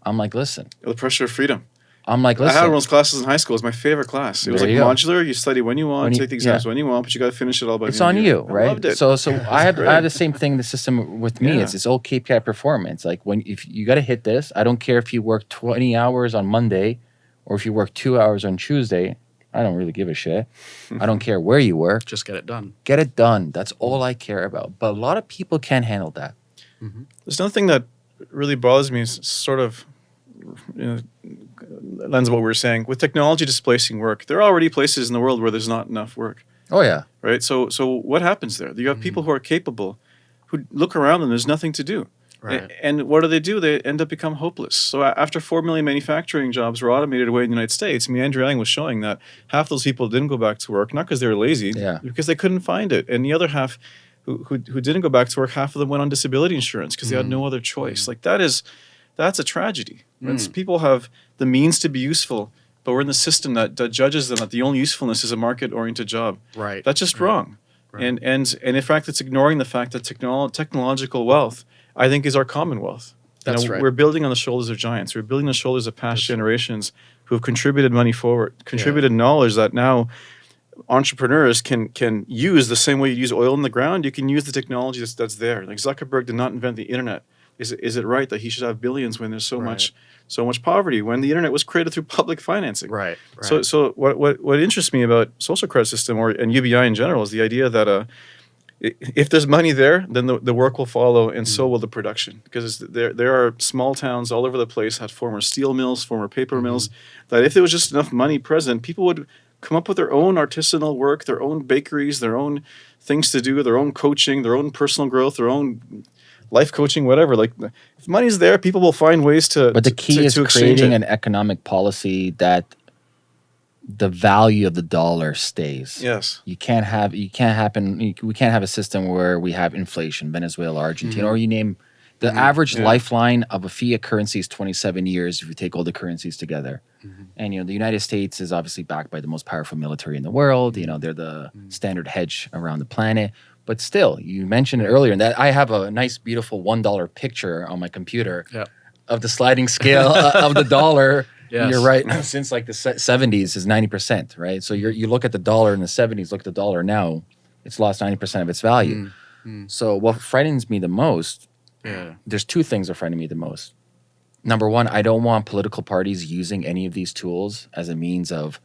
I'm like, listen. The pressure of freedom. I'm like, I had listen. one of those classes in high school. It was my favorite class. It was There like you go. modular. You study when you want, When you- take the exams yeah. when you want, but you got to finish it all by it's the end on of the you, year. I right? loved it. So, so I have great. I have the same thing. The system with me Yeah. is it's all KPI performance. Like when if you got to hit this, I don't care if you work 20 hours on Monday, or if you work two hours on Tuesday. I don't really give a shit. I don't care where you work. Just get it done. Get it done. That's all I care about. But a lot of people can't handle that. Mm-hmm. There's another thing that really bothers me is sort of you know, lens of what we were saying. With technology displacing work, there are already places in the world where there's not enough work, Oh yeah. right? So, so what happens there? You have mm-hmm. people who are capable, who look around and there's nothing to do. Right. And what do they do? They end up become hopeless. So after four million manufacturing jobs were automated away in the United States, I mean, Andrew Yang was showing that half those people didn't go back to work, not because they were lazy, Yeah. because they couldn't find it. And the other half who, who, who didn't go back to work, half of them went on disability insurance because they had mm-hmm. no other choice. Mm-hmm. Like that is, that's a tragedy. It's- mm. People have the means to be useful, but we're in the system that, that judges them that the only usefulness is a market-oriented job. Right. That's just Right. wrong. Right. And and and in fact, it's ignoring the fact that technolo- technological wealth, I think, is our common wealth. You That's know, right. We're building on the shoulders of giants. We're building on the shoulders of past generations who have contributed money forward, contributed knowledge that now entrepreneurs can can use the same way you use oil in the ground. You can use the technology that's, that's there. Like Zuckerberg did not invent the internet. Is it, is it right that he should have billions when there's so Right. much so much poverty? When the internet was created through public financing. Right. Right. So, so what, what, what interests me about social credit system or and UBI in general is the idea that uh, if there's money there, then the, the work will follow, and Mm. so will the production. Because there there are small towns all over the place had former steel mills, former paper Mm-hmm. mills. That if there was just enough money present, people would come up with their own artisanal work, their own bakeries, their own things to do, their own coaching, their own personal growth, their own life coaching, whatever. Like if money's there, people will find ways to. But the key to- is to creating it. an economic policy that the value of the dollar stays. yes. You can't have you can't happen you- we can't have a system where we have inflation, Venezuela, Argentina, mm-hmm. or you name the mm-hmm. average Yeah. lifeline of a fiat currency is 27 years if you take all the currencies together. Mm-hmm. And you know, the United States is obviously backed by the most powerful military in the world. You know, they're the standard hedge around the planet. But still, you mentioned it earlier, and that I have a nice, beautiful one dollar picture on my computer Yeah. of the sliding scale uh, of the dollar. Yes. You're right. Since like the 70s is 90%, right? So you're, you look at the dollar in the 70s, look at the dollar now, it's lost 90% of its value. So what frightens me the most, yeah. there's two things that frighten me the most. Number one, I don't want political parties using any of these tools as a means of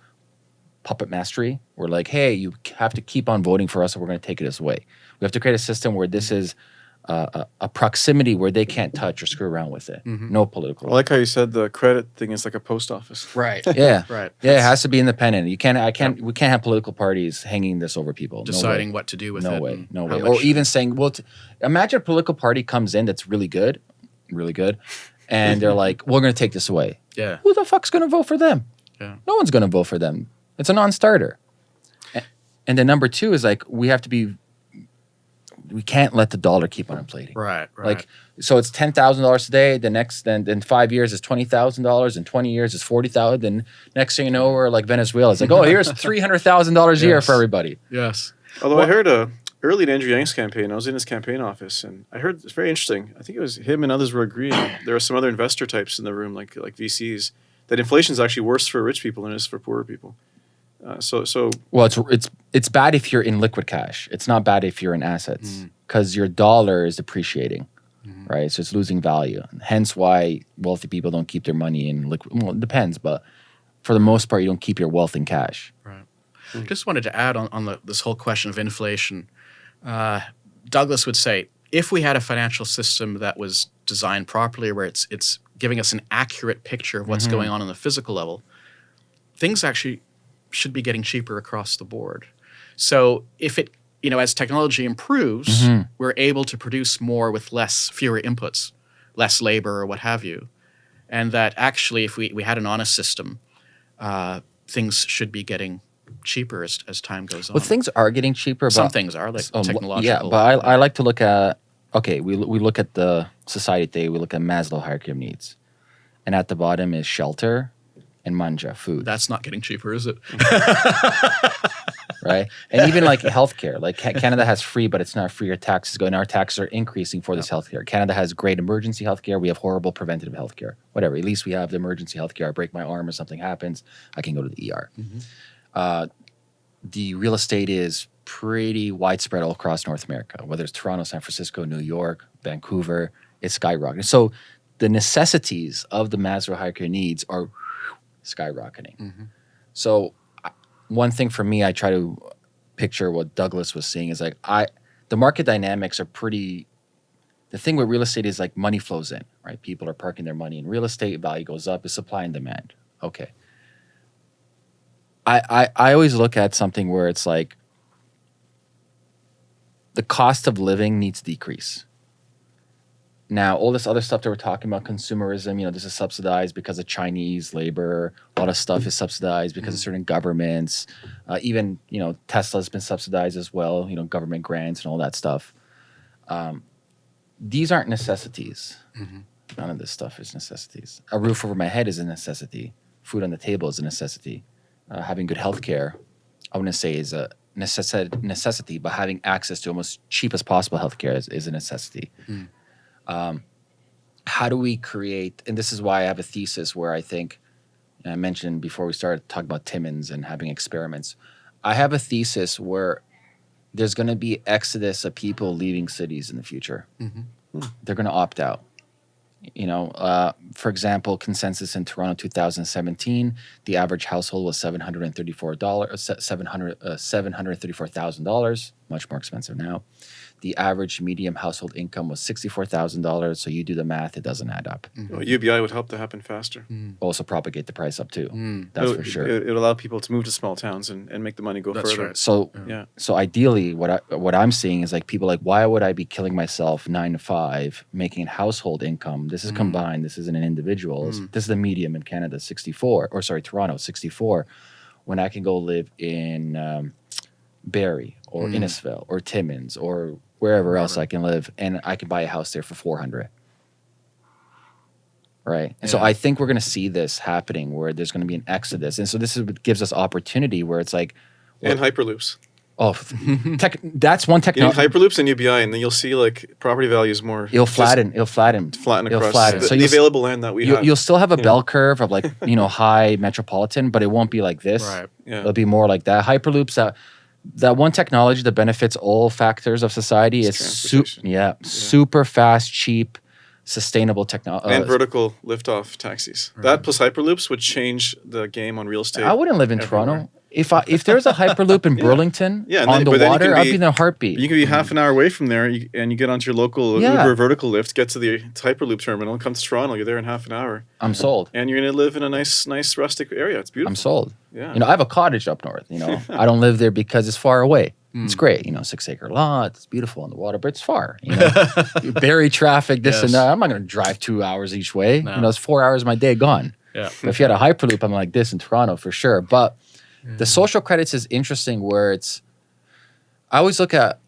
puppet mastery. We're like, hey, you have to keep on voting for us or we're going to take it this away. We have to create a system where this is uh, a, a proximity where they can't touch or screw around with it. No political. I like how you said the credit thing is like a post office. Right. Yeah. Right. Yeah, it has to be independent. You can't. I can't. We can't have political parties hanging this over people. No. Deciding what to do with it. No it. way. and No way. Or even saying, well, t- imagine a political party comes in that's really good, really good, and they're like, we're going to take this away. yeah. Who the fuck's going to vote for them? Yeah. No one's going to vote for them. It's a non-starter. And then number two is like we have to be. We can't let the dollar keep on inflating. Right. Right. Like so, it's ten thousand dollars today. The next then in five years is twenty thousand dollars. In twenty years is forty thousand. Then next thing you know, we're like Venezuela. It's like, oh, here's three hundred thousand dollars a year Yes. for everybody. yes. Although I heard uh, early in Andrew Yang's campaign, I was in his campaign office, and I heard it's very interesting. I think it was him and others were agreeing. there were some other investor types in the room, like like VCs, that inflation is actually worse for rich people than it is for poorer people. Uh, so so Well, it's it's it's bad if you're in liquid cash. It's not bad if you're in assets because your dollar is depreciating, right? So it's losing value. Hence, why wealthy people don't keep their money in liquid. Well, it depends, but for the most part, you don't keep your wealth in cash. Right. Just wanted to add on, on the, this whole question of inflation. Uh, Douglas would say if we had a financial system that was designed properly, where it's it's giving us an accurate picture of what's going on on the physical level, things actually should be getting cheaper across the board. So if it you know as technology improves, we're able to produce more with less fewer inputs, less labor or what have you, and that actually if we, we had an honest system, uh, things should be getting cheaper as, as time goes on. Well, things are getting cheaper. But Some things are like Um, technological. Yeah, but I, I like to look at okay, we we look at the society today. We look at Maslow hierarchy of needs, and at the bottom is shelter, in manja food, That's not getting cheaper, is it? right? And even like healthcare, like Canada has free, but it's not free. Your taxes go, and our taxes are increasing for this healthcare. Canada has great emergency healthcare. We have horrible preventative healthcare. Whatever. At least we have the emergency healthcare. I break my arm or something happens, I can go to the ER. Uh, the real estate is pretty widespread all across North America, whether it's Toronto, San Francisco, New York, Vancouver. It's skyrocketing. So the necessities of the Maslow hierarchy needs are skyrocketing. Mm-hmm. So one thing for me, I try to picture what Douglas was seeing is like I the market dynamics are pretty the thing with real estate is like money flows in, right? People are parking their money in real estate, value goes up, is supply and demand. Okay. I, I, I always look at something where it's like the cost of living needs to decrease. Now, all this other stuff that we're talking about, consumerism, you know, this is subsidized because of Chinese labor. A lot of stuff is subsidized because of certain governments. Uh, even, you know, Tesla's been subsidized as well, you know, government grants and all that stuff. Um, these aren't necessities. None of this stuff is necessities. A roof over my head is a necessity. Food on the table is a necessity. Uh, having good health care, I wouldn't say is a necessi- necessity, but having access to almost cheap as possible health care is, is a necessity. Um, how do we create, and this is why I have a thesis where I think, and I mentioned before we started talking about Timmins and having experiments, I have a thesis where there's going to be exodus of people leaving cities in the future. They're going to opt out. You know, uh, for example, consensus in Toronto 2017, the average household was seven hundred and thirty-four dollars, seven hundred uh, seven hundred thirty-four thousand dollars. Much more expensive now. The average medium household income was sixty-four thousand dollars. So you do the math; it doesn't add up. Mm-hmm. Well, UBI would help to happen faster. Hmm. Also, propagate the price up too. Hmm. That's it, for sure. It, would allow people to move to small towns and, and make the money go That's further. right. So Yeah. so ideally what I what I'm seeing is like people like why would I be killing myself 9 to 5 making household income this is hmm. combined this isn't an individual This- this is the medium in Canada 64 or sorry Toronto 64 when I can go live in um, Barrie or Innisfil or Timmins or wherever else I can live and I can buy a house there for 400 right and so I think we're going to see this happening where there's going to be an exodus and so this is what gives us opportunity where it's like And hyperloops. Oh, tech, that's one technology. hyperloops and UBI, and then you'll see like property values more. It'll flatten. It'll flatten. flatten It'll flatten. the, So the available land that we You, have. you'll still have a Yeah. bell curve of like you know high metropolitan, but it won't be like this. Right. Yeah. It'll be more like that. Hyperloops. That that one technology that benefits all factors of society It's is su- transportation. yeah, super fast, cheap, sustainable technology. Uh, and vertical liftoff taxis. That plus hyperloops would change the game on real estate. I wouldn't live in everywhere. Toronto. If I, if there's a hyperloop in Burlington Yeah, and on then- the but then you water, can I'd be- be in a heartbeat. You can be half an hour away from there, you, and you get onto your local Yeah. Uber vertical lift, get to the Hyperloop terminal, come to Toronto. You're there in half an hour, I'm sold. and you're gonna live in a nice, nice rustic area. It's beautiful. I'm sold. Yeah. You know, I have a cottage up north. You know, I don't live there because it's far away. Hmm. It's great. You know, six acre lot. It's beautiful on the water, but it's far. You know, Barrie traffic, this and that. I'm not going to drive two hours each way. No. You know, it's four hours of my day gone. Yeah. But if you had a hyperloop, I'm like this in Toronto for sure. But the mm. social credits is interesting where it's. I always look at,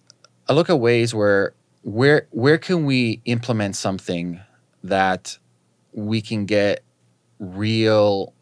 I look at ways where where where can we implement something that we can get real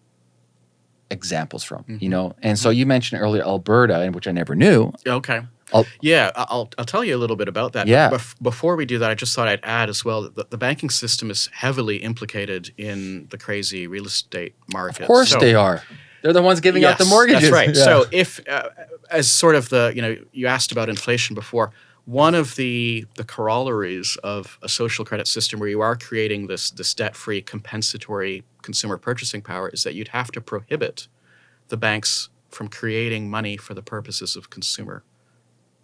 examples from, you mm-hmm. know. And so mm-hmm. you mentioned earlier Alberta, and which I never knew. Okay. I'll- yeah, I'll, I'll tell you a little bit about that. Yeah. Bef- before we do that, I just thought I'd add as well that the, the banking system is heavily implicated in the crazy real estate market. Of course So- they are. They're the ones giving out the mortgages. That's right. Yeah. So if, uh, as sort of the, you know, you asked about inflation before. One of the the corollaries of a social credit system where you are creating this this debt free compensatory consumer purchasing power is that you'd have to prohibit the banks from creating money for the purposes of consumer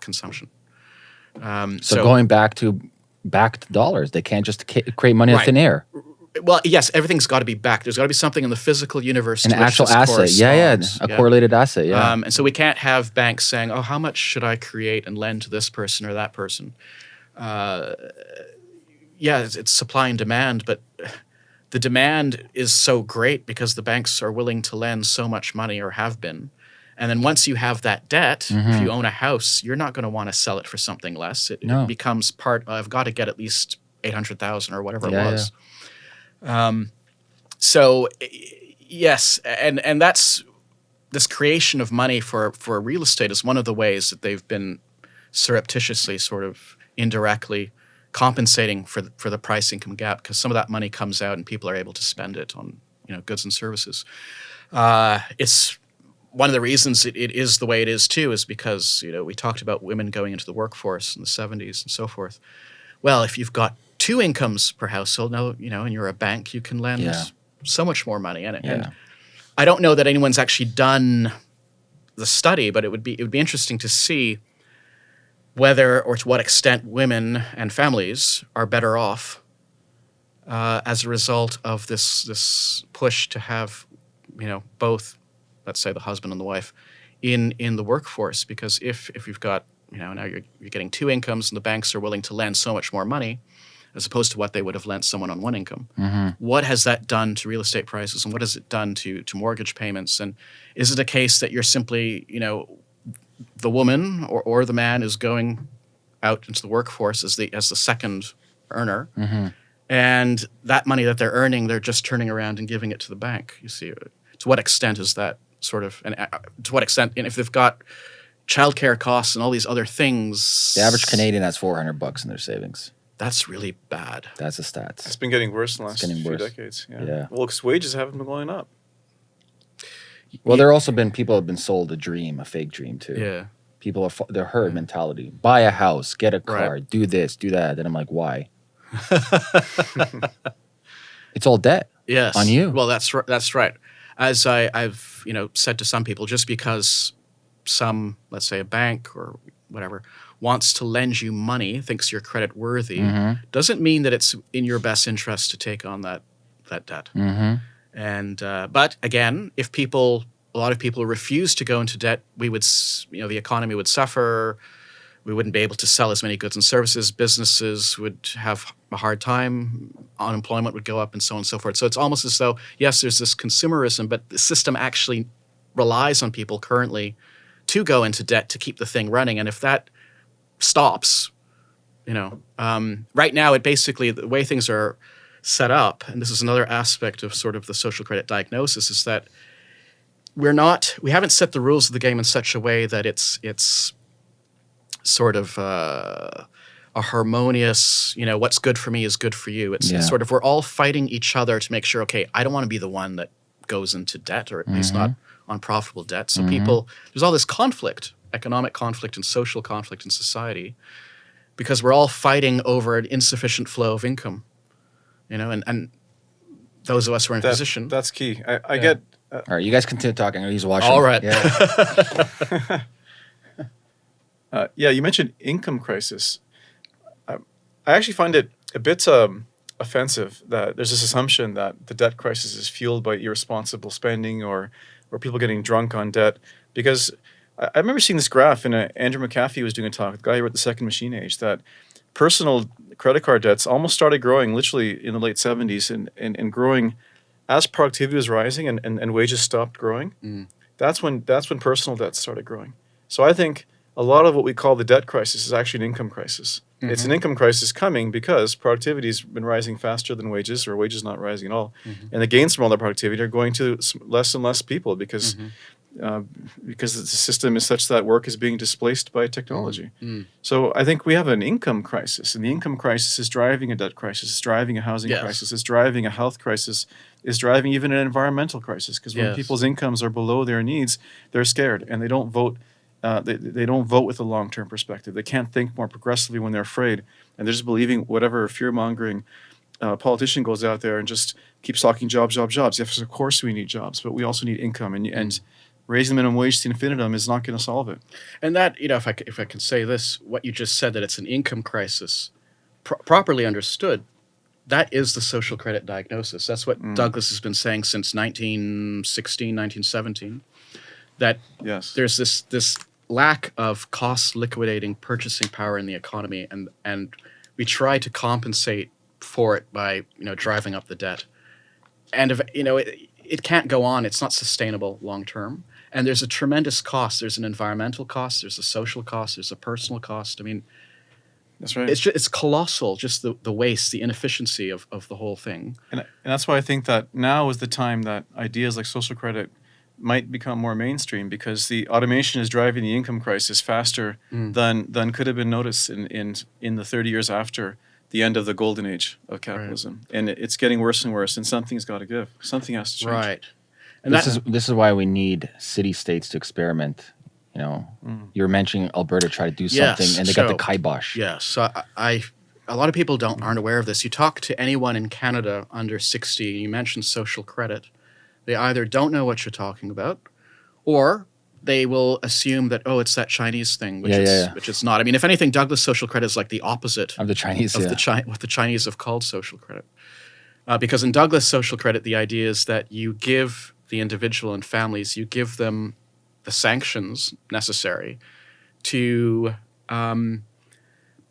consumption. Um, so, going back to back to dollars, they can't just create money out of thin air. Well, yes, everything's got to be backed. There's got to be something in the physical universe, An actual asset. Yeah, yeah. A correlated asset. Yeah. Um, and so we can't have banks saying, "Oh, how much should I create and lend to this person or that person?" Uh, yeah, it's, it's supply and demand, but the demand is so great because the banks are willing to lend so much money or have been. And then once you have that debt, Mm-hmm. if you own a house, you're not going to want to sell it for something less. It, it becomes part. I've got to get at least eight hundred thousand or whatever Yeah, it was. Um, so Yes, and and that's this creation of money for for real estate is one of the ways that they've been surreptitiously, sort of indirectly compensating for the, for the price income gap because some of that money comes out and people are able to spend it on you know goods and services. Uh, it's one of the reasons it, it is the way it is too is because you know we talked about women going into the workforce in the 70s and so forth. Well, if you've got two incomes per household now, you know, and you're a bank, you can lend Yeah. so much more money. And, Yeah. and I don't know that anyone's actually done the study, but it would be it would be interesting to see whether or to what extent women and families are better off uh, as a result of this this push to have you know both let's say the husband and the wife in in the workforce because if if you've got you know now you're, you're getting two incomes and the banks are willing to lend so much more money as opposed to what they would have lent someone on one income. What has that done to real estate prices and what has it done to to mortgage payments? And is it a case that you're simply you know the woman or, or the man is going out into the workforce as the as the second earner and that money that they're earning they're just turning around and giving it to the bank? You see to what extent is that sort of and uh, to what extent and if they've got childcare costs and all these other things The average Canadian has 400 bucks in their savings. That's really bad That's the stats. It's been getting worse in the last getting few worse. decades. Yeah. Yeah. Well, because wages haven't been going up. Well, there also been people have been sold a dream, a fake dream too. yeah People are fu- they're herd mentality. Buy a house, get a car, Right. do this, do that. Then I'm like, why? it's all debt. Yes. On you. Well, that's right. That's right. As I, I've you know said to some people, just because some, let's say, a bank or whatever wants to lend you money, thinks you're credit worthy, Mm-hmm. doesn't mean that it's in your best interest to take on that that debt. Mm-hmm. And uh, but again, if people, a lot of people refuse to go into debt, we would, you know, the economy would suffer. We wouldn't be able to sell as many goods and services. Businesses would have a hard time. Unemployment would go up, and so on and so forth. So it's almost as though yes, there's this consumerism, but the system actually relies on people currently to go into debt to keep the thing running. And if that stops, you know, um, right now it basically the way things are set up, and this is another aspect of sort of the social credit diagnosis, is that we're not we haven't set the rules of the game in such a way that it's it's sort of uh, a harmonious you know what's good for me is good for you. It's, Yeah. it's sort of we're all fighting each other to make sure okay i don't want to be the one that goes into debt or at least not unprofitable debt. So people there's all this conflict economic conflict and social conflict in society because we're all fighting over an insufficient flow of income you know and, and those of us who are in That, position That's key. I, I get. Uh, All right, you guys continue talking. He's watching. All right. Yeah. Uh, yeah, you mentioned income crisis. I, I actually find it a bit um, offensive that there's this assumption that the debt crisis is fueled by irresponsible spending or or people getting drunk on debt. Because I, I remember seeing this graph, and uh, Andrew McAfee was doing a talk, the guy who wrote the Second Machine Age, that personal credit card debts almost started growing literally in the late 70s and, and, and growing as productivity was rising and, and, and wages stopped growing. Mm. That's when that's when personal debts started growing. So I think a lot of what we call the debt crisis is actually an income crisis. Mm-hmm. It's an income crisis coming because productivity's been rising faster than wages, or wages not rising at all, mm-hmm. and the gains from all that productivity are going to less and less people because mm-hmm. Uh, because the system is such that work is being displaced by technology. So I think we have an income crisis, and the income crisis is driving a debt crisis, is driving a housing Yes. crisis, is driving a health crisis, is driving even an environmental crisis. Because when Yes. people's incomes are below their needs, they're scared and they don't vote. Uh, they, they don't vote with a long term perspective. They can't think more progressively when they're afraid, and they're just believing whatever fear mongering uh, politician goes out there and just keeps talking jobs, jobs, jobs. Yes, of course we need jobs, but we also need income, and and raising the minimum wage to infinitum is not going to solve it. And that, you know, if I, if I can say this, what you just said, that it's an income crisis, pro- properly understood, that is the social credit diagnosis. That's what mm. Douglas has been saying since 1916, 1917, that Yes. there's this, this lack of cost liquidating purchasing power in the economy, and, and we try to compensate for it by, you know, driving up the debt. And, if, you know, it, it can't go on. It's not sustainable long term. And there's a tremendous cost. There's an environmental cost. There's a social cost. There's a personal cost. I mean, That's right. It's just, it's colossal, just the, the waste, the inefficiency of, of the whole thing. And, and that's why I think that now is the time that ideas like social credit might become more mainstream because the automation is driving the income crisis faster Mm. than than could have been noticed in, in in the 30 years after the end of the golden age of capitalism. And it's getting worse and worse and something's got to give. Something has to change. Right. And this that, is this is why we need city states to experiment. You know, Mm. you were mentioning Alberta try to do Yes, something, and they got the so- kibosh. Yes, so I, I a lot of people don't aren't aware of this. You talk to anyone in Canada under sixty, and you mention social credit, they either don't know what you're talking about, or they will assume that oh, it's that Chinese thing, which Yeah, is yeah, yeah. which it's not. I mean, if anything, Douglas social credit is like the opposite Of the Chinese, of the Chi- what the Chinese have called social credit. Uh, because in Douglas social credit, the idea is that you give the individual and families, you give them the sanctions necessary to um,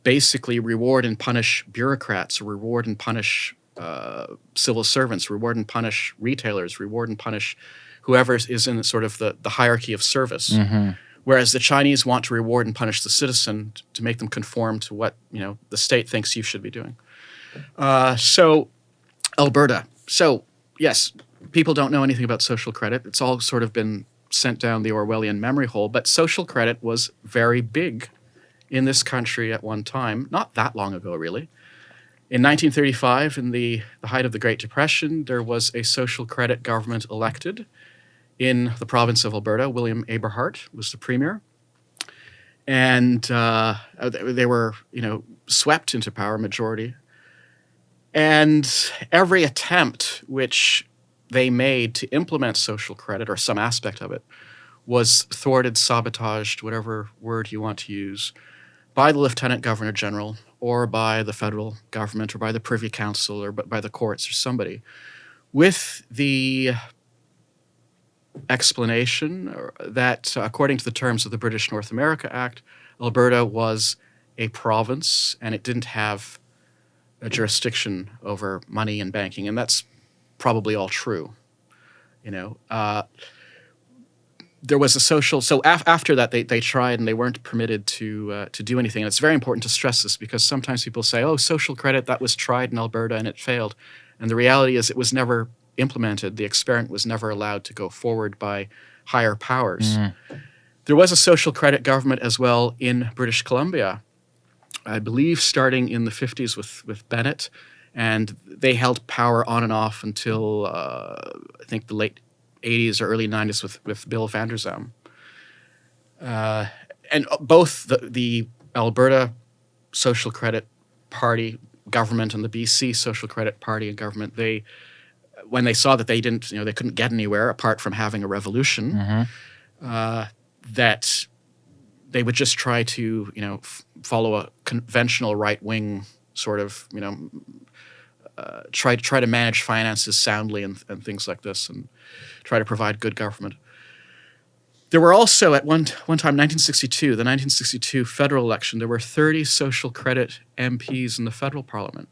basically reward and punish bureaucrats, reward and punish uh, civil servants, reward and punish retailers, reward and punish whoever is in sort of the, the hierarchy of service. Mhm. Whereas the Chinese want to reward and punish the citizen to make them conform to what you know the state thinks you should be doing. Uh, so, Alberta. So yes, people don't know anything about social credit. It's all sort of been sent down the Orwellian memory hole. But social credit was very big in this country at one time, not that long ago, really. In 1935, in the, the height of the Great Depression, there was a social credit government elected in the province of Alberta. William Aberhart was the premier. And uh, they they were, you know, swept into power majority. And every attempt which they made to implement social credit or some aspect of it was thwarted, sabotaged, whatever word you want to use, by the Lieutenant Governor General or by the federal government or by the Privy Council or by the courts or somebody. With the explanation that, according to the terms of the British North America Act, Alberta was a province and it didn't have a jurisdiction over money and banking, and that's probably all true. You know, uh, there was a social. So af- after that, they, they tried and they weren't permitted to uh, to do anything. And it's very important to stress this because sometimes people say, "Oh, social credit that was tried in Alberta and it failed," and the reality is it was never implemented. The experiment was never allowed to go forward by higher powers. There was a social credit government as well in British Columbia, I believe, starting in the 50s with, with Bennett. And they held power on and off until uh, I think the late 80s or early 90s with, with Bill Vander Zalm. Uh, and both the, the Alberta Social Credit Party government and the BC Social Credit Party and government, they when they saw that they didn't, you know, they couldn't get anywhere apart from having a revolution, Mhm. uh, that they would just try to, you know, f- follow a conventional right wing sort of, you know, uh, try to try to manage finances soundly and, and things like this, and try to provide good government. There were also at one one time, 1962, the 1962 federal election, there were 30 social credit MPs in the federal parliament.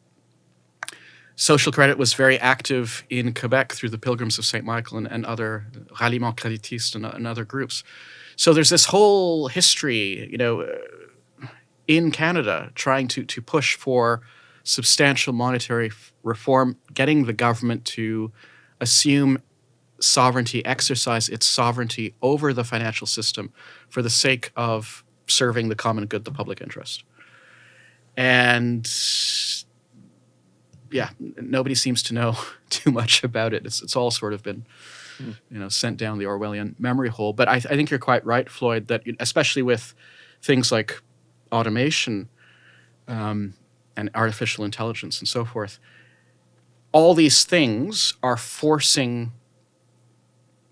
Social credit was very active in Quebec through the Pilgrims of St. Michael and, and other Ralliement Créditiste and, and other groups. So there's this whole history, you know, uh, in Canada trying to, to push for substantial monetary reform, getting the government to assume sovereignty, exercise its sovereignty over the financial system for the sake of serving the common good, the public interest. And yeah, nobody seems to know too much about it. It's, it's all sort of been, you know, sent down the Orwellian memory hole. But I, I think you're quite right, Floyd, that especially with things like automation um, and artificial intelligence and so forth, all these things are forcing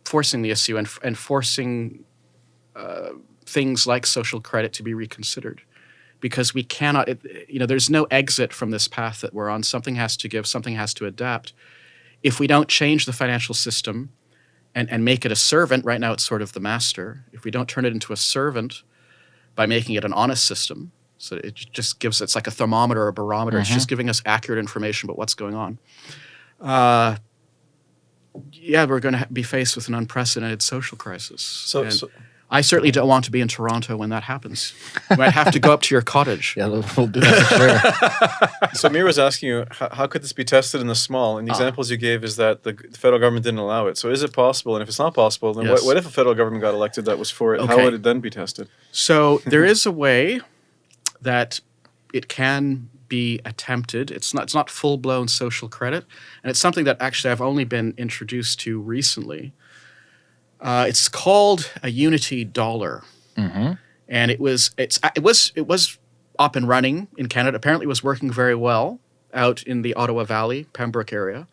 forcing the issue and, and forcing uh, things like social credit to be reconsidered. Because we cannot it, you know there's no exit from this path that we're on. Something has to give something has to adapt. If we don't change the financial system and, and make it a servant right now it's sort of the master. If we don't turn it into a servant by making it an honest system so it just gives it's like a thermometer or a barometer it's just giving us accurate information about what's going on uh, yeah we're going to be faced with an unprecedented social crisis So, And- so I certainly don't want to be in Toronto when that happens. You might have to go up to your cottage. Yeah, we'll we'll do that for sure. So Mir was asking you, how, how could this be tested in the small? And the Ah. examples you gave is that the, the federal government didn't allow it. So is it possible? And if it's not possible, then Yes. what, what if a federal government got elected that was for it? How would it then be tested? So there is a way that it can be attempted. It's not it's not full blown social credit, and it's something that actually I've only been introduced to recently. Uh, it's called a Unity dollar, and it was it's it was it was up and running in Canada. Apparently, it was working very well out in the Ottawa Valley, Pembroke area.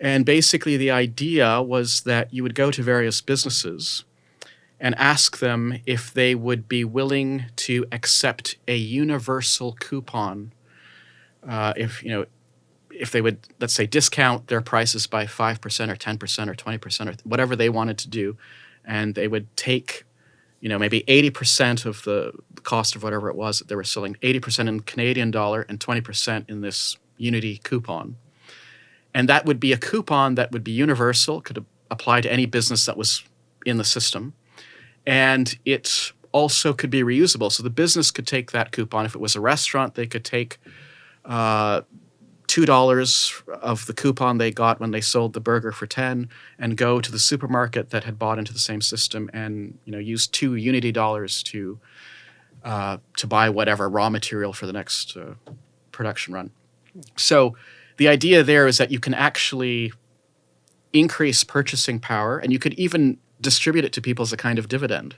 And basically, the idea was that you would go to various businesses and ask them if they would be willing to accept a universal coupon. Uh, if you know, if they would, let's say, discount their prices by five percent or ten percent or twenty percent or whatever they wanted to do, and they would take, you know, maybe eighty percent of the cost of whatever it was that they were selling, eighty percent in Canadian dollar and twenty percent in this Unity coupon, and that would be a coupon that would be universal, could apply to any business that was in the system and it also could be reusable. So the business could take that coupon. If it was a restaurant, they could take uh, two dollars of the coupon they got when they sold the burger for ten, and go to the supermarket that had bought into the same system, and you know use two Unity dollars to uh, to buy whatever raw material for the next uh, production run. So the idea there is that you can actually increase purchasing power, and you could even distribute it to people as a kind of dividend.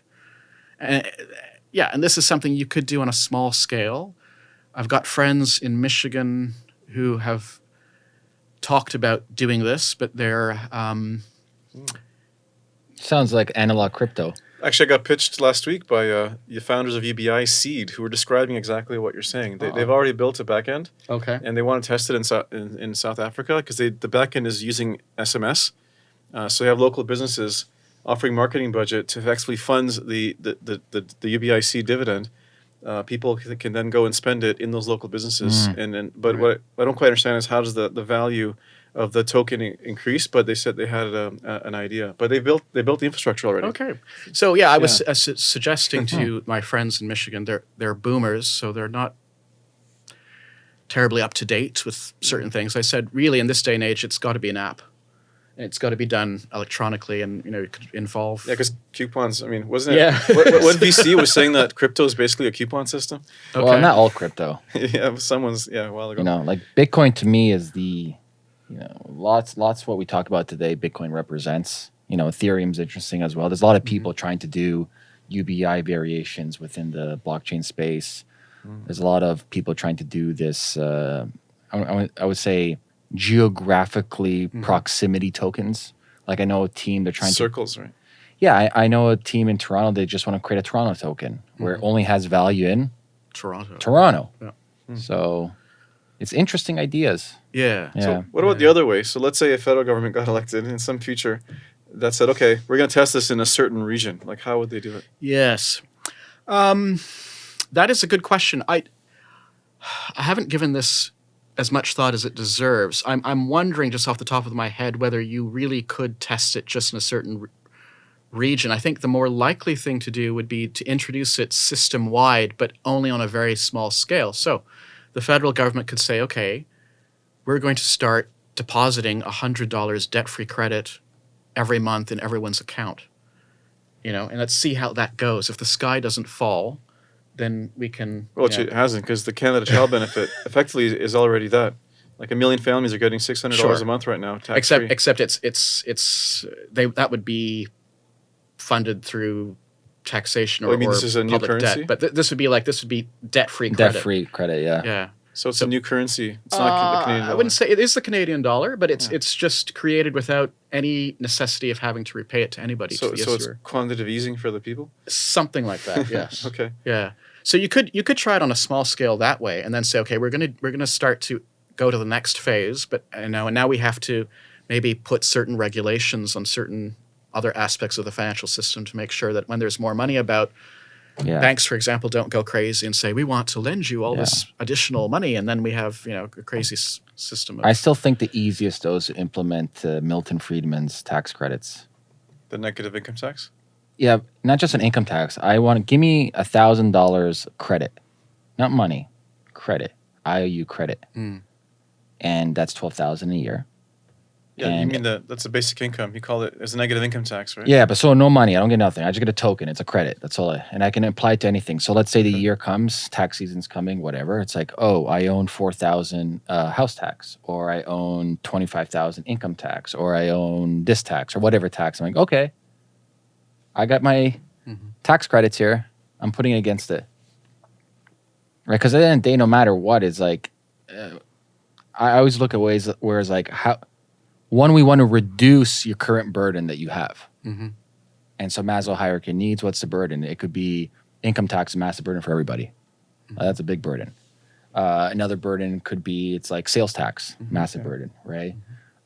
Uh, yeah, and this is something you could do on a small scale. I've got friends in Michigan who have talked about doing this, but they're um, Sounds like analog crypto. Actually, I got pitched last week by uh, the founders of UBI Seed, who were describing exactly what you're saying. They, they've already built a backend, okay. and they want to test it in, Sou- in, in South Africa because the backend is using SMS. Uh, so they have local businesses offering marketing budget to actually fund the, the, the, the, the UBI Seed dividend. Uh, people can then go and spend it in those local businesses. And then, but what I don't quite understand is how does the, the value of the token increase? But they said they had um, a, an idea, but they built they built the infrastructure already. Okay. So yeah, I was uh, su- suggesting to my friends in Michigan, they're they're boomers, so they're not terribly up to date with certain things. I said, really, in this day and age, it's got to be an app. And it's got to be done electronically, and you know, it could involve. Yeah, because coupons. I mean, wasn't it? Yeah. what, what, what VC was saying that crypto is basically a coupon system. Okay. Well, not all crypto. yeah, someone's yeah a while ago. You know, like Bitcoin to me is the, you know, lots, lots what we talk about today. Bitcoin represents. You know, Ethereum's interesting as well. There's a lot of people trying to do UBI variations within the blockchain space. There's a lot of people trying to do this. Uh, I, I I would say geographically mm-hmm. proximity tokens. Like I know a team they're trying to Circles, right? Yeah, I, I know a team in Toronto. They just want to create a Toronto token where it mm-hmm. only has value in Toronto. Toronto. Yeah. Hmm. So it's interesting ideas. Yeah. Yeah. So what about the other way? So let's say a federal government got elected in some future that said, okay, we're going to test this in a certain region. Like, how would they do it? Yes. Um, that is a good question. I I haven't given this as much thought as it deserves. I'm I'm wondering just off the top of my head whether you really could test it just in a certain re- region. I think the more likely thing to do would be to introduce it system wide, but only on a very small scale. So, the federal government could say, okay, we're going to start depositing $100 debt free credit every month in everyone's account you know, and let's see how that goes. If the sky doesn't fall, then we can. Well, you know- it hasn't because the Canada Child Benefit effectively is already that. Like a million families are getting six hundred dollars Sure. a month right now, tax except free. except it's it's it's they that would be funded through taxation or, Oh, you mean or this is a new public currency? debt. But th- this would be like this would be debt free credit. Debt credit. free credit, yeah. Yeah. so it's a new currency. It's not Uh, the Canadian I wouldn't say it is the Canadian dollar, but it's it's just created without any necessity of having to repay it to anybody. so. to the So it's quantitative easing for the people. something like that. Yes. Okay. Yeah. So you could you could try it on a small scale that way, and then say, okay, we're gonna we're gonna start to go to the next phase, but you know, and now we have to maybe put certain regulations on certain other aspects of the financial system to make sure that when there's more money about, Yeah. banks, for example, don't go crazy and say we want to lend you all this additional money, and then we have you know a crazy s- system. Of, I still think the easiest though is to implement uh, Milton Friedman's tax credits. The negative income tax. Yeah, not just an income tax. I want to give me a thousand dollars credit, not money, credit. IOU credit, Mm. and that's twelve thousand a year. Yeah, you mean the that's a basic income. You call it as a negative income tax, right? Yeah, but so no money. I don't get nothing. I just get a token. It's a credit. That's all. I, and I can apply it to anything. So let's say the year comes, tax season's coming, whatever. It's like, oh, I own four thousand uh, house tax, or I own twenty five thousand income tax, or I own this tax, or whatever tax. I'm like, okay, I got my Mhm. tax credits here. I'm putting it against it, right? Because at the end of the day, no matter what, it's like, uh, I always look at ways where it's like how. One, we want to reduce your current burden that you have. hmm And so Maslow hierarchy needs, what's the burden? It could be income tax, a massive burden for everybody. Uh, that's a big burden. Uh, another burden could be it's like sales tax, massive burden, right?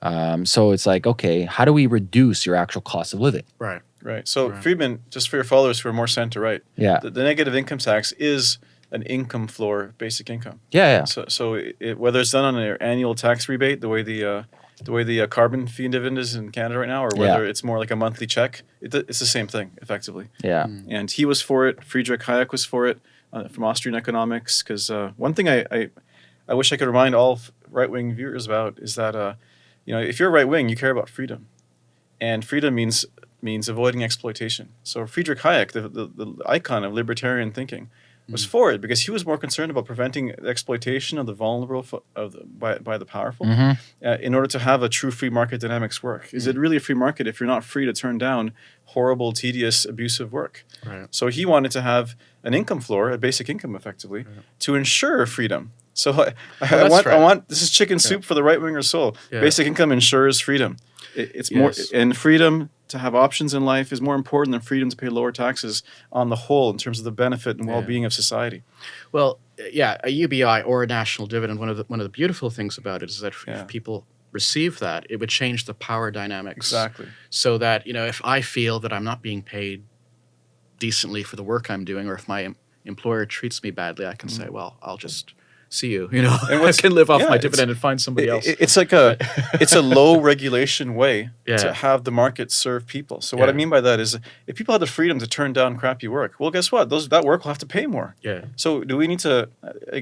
Um, so it's like, okay, how do we reduce your actual cost of living? Right. Right. So Right. Friedman, just for your followers who are more center right, Yeah, the, the negative income tax is an income floor basic income. yeah, yeah. So, so it, it- whether it's done on an annual tax rebate, the way the uh, the way the uh, carbon fee and dividend is in Canada right now, or whether it's more like a monthly check, it, it's the same thing effectively. Yeah. And he was for it. Friedrich Hayek was for it uh, from Austrian economics. Because uh, one thing I, I I wish I could remind all right wing viewers about is that uh, you know if you're right wing, you care about freedom, and freedom means means avoiding exploitation. So Friedrich Hayek, the, the, the icon of libertarian thinking, was for it because he was more concerned about preventing exploitation of the vulnerable of the, by, by the powerful hmm uh, in order to have a true free market dynamics work. Is it really a free market if you're not free to turn down horrible, tedious, abusive work? Right. So he wanted to have an income floor, a basic income, effectively, to ensure freedom. So I, I, that's want, I want this is chicken soup for the right winger soul. Yeah. Basic income ensures freedom. It, it's more and freedom to have options in life is more important than freedom to pay lower taxes on the whole in terms of the benefit and well-being of society. Well, yeah, a UBI or a national dividend. One of the one of the beautiful things about it is that if, Yeah. if people receive that, it would change the power dynamics. Exactly. So that you know, if I feel that I'm not being paid decently for the work I'm doing, or if my employer treats me badly, I can mm. say, well, I'll just see you. You know. And I can live off yeah, my dividend and find somebody It- else. it- it's like a it's a low regulation way Yeah. to have the market serve people. So what I mean by that is if people had the freedom to turn down crappy work, well guess what? Those that work will have to pay more. yeah. So do we need to uh, uh,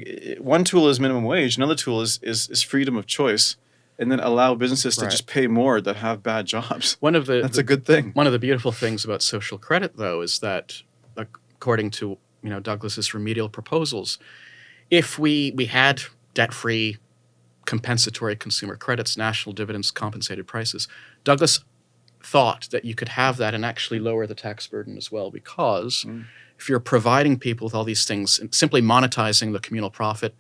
one tool is minimum wage, another tool is is, is freedom of choice and then allow businesses to just pay more that have bad jobs. One of the That's a good thing. One of the beautiful things about social credit, though, is that according to you know Douglas's remedial proposals, if we we had debt-free, compensatory consumer credits, national dividends, compensated prices, Douglas thought that you could have that and actually lower the tax burden as well, because if you're providing people with all these things and simply monetizing the communal profit.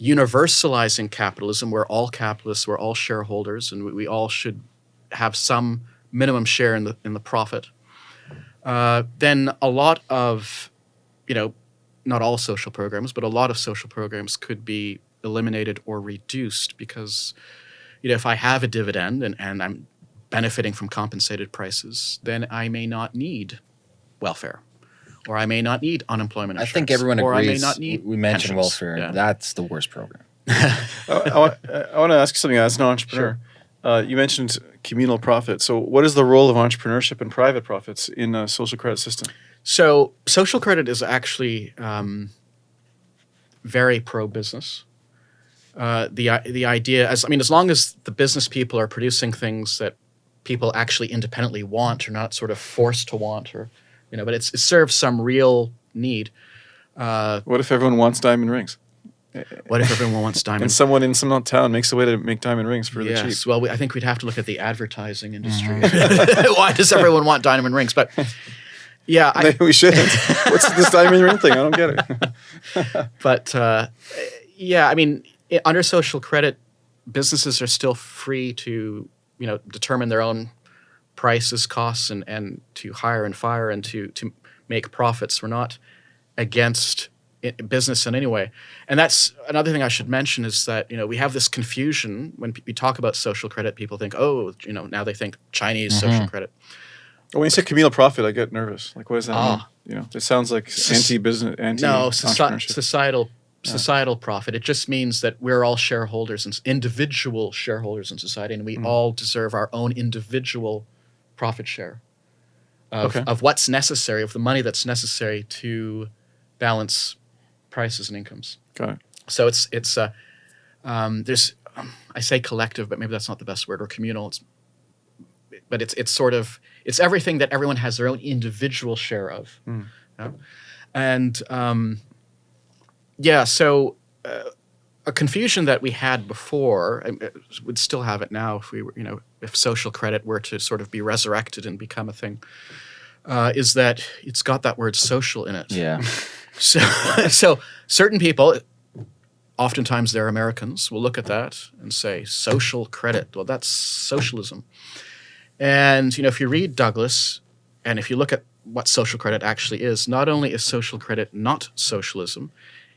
Universalizing capitalism, where all capitalists, we're all shareholders, and we, we all should have some minimum share in the in the profit, uh, then a lot of, you know, not all social programs, but a lot of social programs could be eliminated or reduced because, you know, if I have a dividend and, and I'm benefiting from compensated prices, then I may not need welfare. Or I may not need unemployment I think everyone or agrees. I may not need we mentioned pensions. welfare. Yeah. That's the worst program. I, I, want, I want to ask you something as an entrepreneur. Uh, you mentioned communal profit. So what is the role of entrepreneurship and private profits in a social credit system? So social credit is actually um, very pro business. Uh, the the idea, as I mean, as long as the business people are producing things that people actually independently want, or not sort of forced to want, or you know, but it's, it serves some real need. Uh, What if everyone wants diamond rings? what if everyone wants diamond? And someone in some town makes a way to make diamond rings for really yes. cheap. Well, we, I think we'd have to look at the advertising industry. Why does everyone want diamond rings? But yeah, I, we shouldn't. What's this diamond ring thing? I don't get it. but uh, yeah, I mean, under social credit, businesses are still free to you know determine their own prices, costs, and and to hire and fire and to to make profits. We're not against business in any way, and that's another thing I should mention is that you know we have this confusion when we talk about social credit. People think, oh, you know, now they think Chinese social credit. When you say communal profit, I get nervous. Like, what does that Ah. mean? You know, it sounds like anti-business, anti No, soci- societal societal profit. It just means that we're all shareholders and individual shareholders in society, and we all deserve our own individual profit share. of, Okay. of what's necessary, of the money that's necessary to balance prices and incomes. Got it. So it's it's uh, um, there's um, I say collective, but maybe that's not the best word or communal. It's but it's it's sort of it's everything that everyone has their own individual share of, Mm. Yeah. and um, yeah. So uh, a confusion that we had before uh, would still have it now if we were you know if social credit were to sort of be resurrected and become a thing. Uh, is that it's got that word social in it. Yeah. So, so certain people, oftentimes they're Americans, will look at that and say social credit. Well, that's socialism. And you know, if you read Douglas, and if you look at what social credit actually is, not only is social credit not socialism,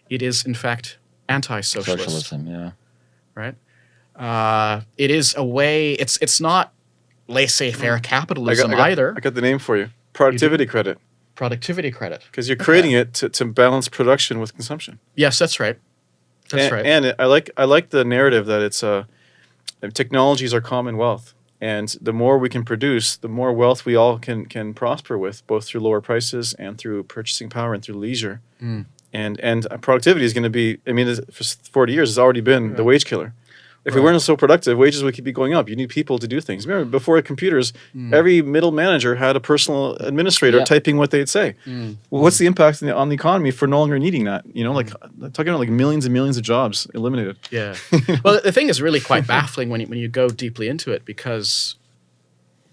it is in fact anti-socialist Socialism. Yeah. right? Uh, it is a way. It's it's not laissez-faire capitalism I got, either. I got the name for you. Productivity credit. Productivity credit. Because you're creating it to, to balance production with consumption. Yes, that's right. That's and, right. And it, I like I like the narrative that it's uh, technologies are commonwealth, and the more we can produce, the more wealth we all can can prosper with, both through lower prices and through purchasing power and through leisure. Mm. And and uh, productivity is going to be. I mean, for forty years, it's already been the wage killer. If we weren't so productive, wages would keep be going up. You need people to do things. Remember, before computers, Mm. every middle manager had a personal administrator Yeah. typing what they'd say. Mm. Well, what's the impact on the, on the economy for no longer needing that? You know, like talking about like millions and millions of jobs eliminated. Yeah. well, the thing is really quite baffling when you, when you go deeply into it because,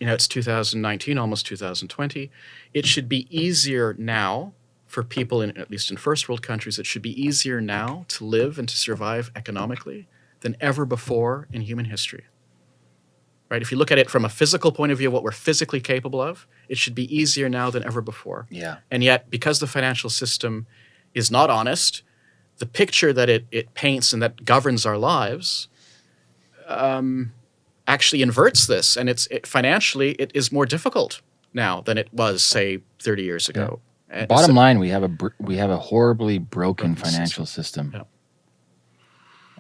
you know, it's 2019, almost 2020. It should be easier now for people in at least in first world countries. It should be easier now to live and to survive economically than ever before in human history. Right? If you look at it from a physical point of view, what we're physically capable of, it should be easier now than ever before. Yeah. And yet, because the financial system is not honest, the picture that it, it paints and that governs our lives um, actually inverts this. And it's it, financially, it is more difficult now than it was, say, 30 years ago. And Bottom so- line, we have a br- we have a horribly broken Broken financial system, Yeah.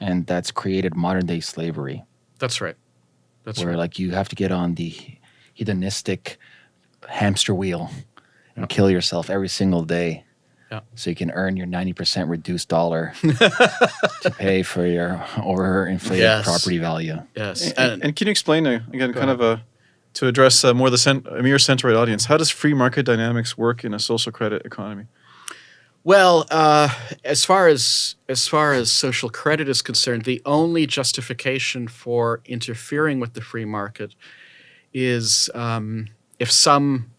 And that's created modern day slavery, That's right. That's where right. like you have to get on the hedonistic hamster wheel and Yeah. kill yourself every single day, Yeah. so you can earn your ninety percent reduced dollar to pay for your overinflated Yes. property value. yes. And, And, and can you explain uh, again, Go kind of a to address uh, more the cent- a mere centroid audience? How does free market dynamics work in a social credit economy? Well, uh, as far as as far as social credit is concerned, the only justification for interfering with the free market is um, if some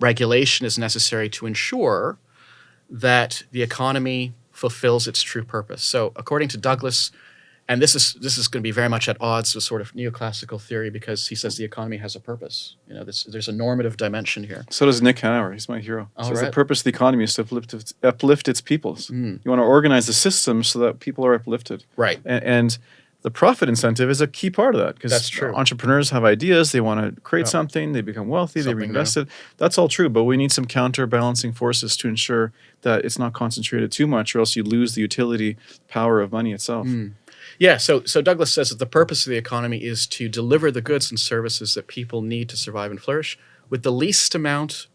regulation is necessary to ensure that the economy fulfills its true purpose. So, according to Douglas, and this is this is going to be very much at odds with sort of neoclassical theory because he says the economy has a purpose. You know, this, there's a normative dimension here. So does Nick Hanauer. He's my hero. All Says the purpose of the economy is to uplift its, uplift its peoples. Mm. You want to organize the system so that people are uplifted. Right. And, and the profit incentive is a key part of that because That's true. entrepreneurs have ideas. They want to create Yeah. something. They become wealthy. they Something new. reinvest it. That's all true. But we need some counterbalancing forces to ensure that it's not concentrated too much, or else you lose the utility power of money itself. Mm. Yeah, so so Douglas says that the purpose of the economy is to deliver the goods and services that people need to survive and flourish with the least amount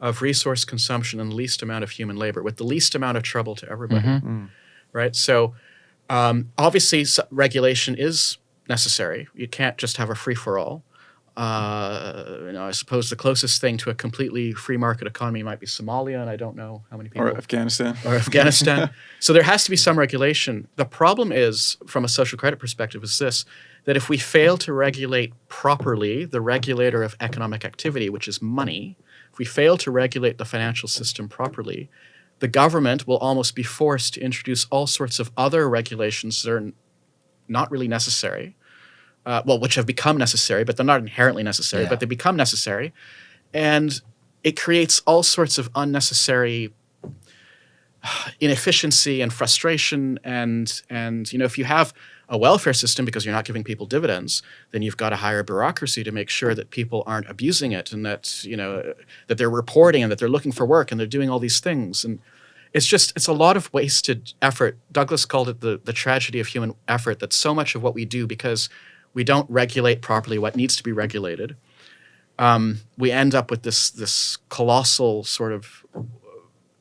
of resource consumption and the least amount of human labor, with the least amount of trouble to everybody. Mm. Right? So um, obviously regulation is necessary. You can't just have a free for all. Uh, you know, I suppose the closest thing to a completely free market economy might be Somalia, and I don't know how many people Or Afghanistan. or Afghanistan. so there has to be some regulation. The problem is, from a social credit perspective, is this that if we fail to regulate properly the regulator of economic activity, which is money, if we fail to regulate the financial system properly, the government will almost be forced to introduce all sorts of other regulations that are not really necessary. Uh, well, which have become necessary, but they're not inherently necessary, Yeah. but they become necessary. And it creates all sorts of unnecessary inefficiency and frustration and and you know if you have a welfare system because you're not giving people dividends then you've got to hire bureaucracy to make sure that people aren't abusing it and that you know that they're reporting and that they're looking for work and they're doing all these things and it's just it's a lot of wasted effort douglas called it the the tragedy of human effort that so much of what we do because we don't regulate properly what needs to be regulated um, we end up with this this colossal sort of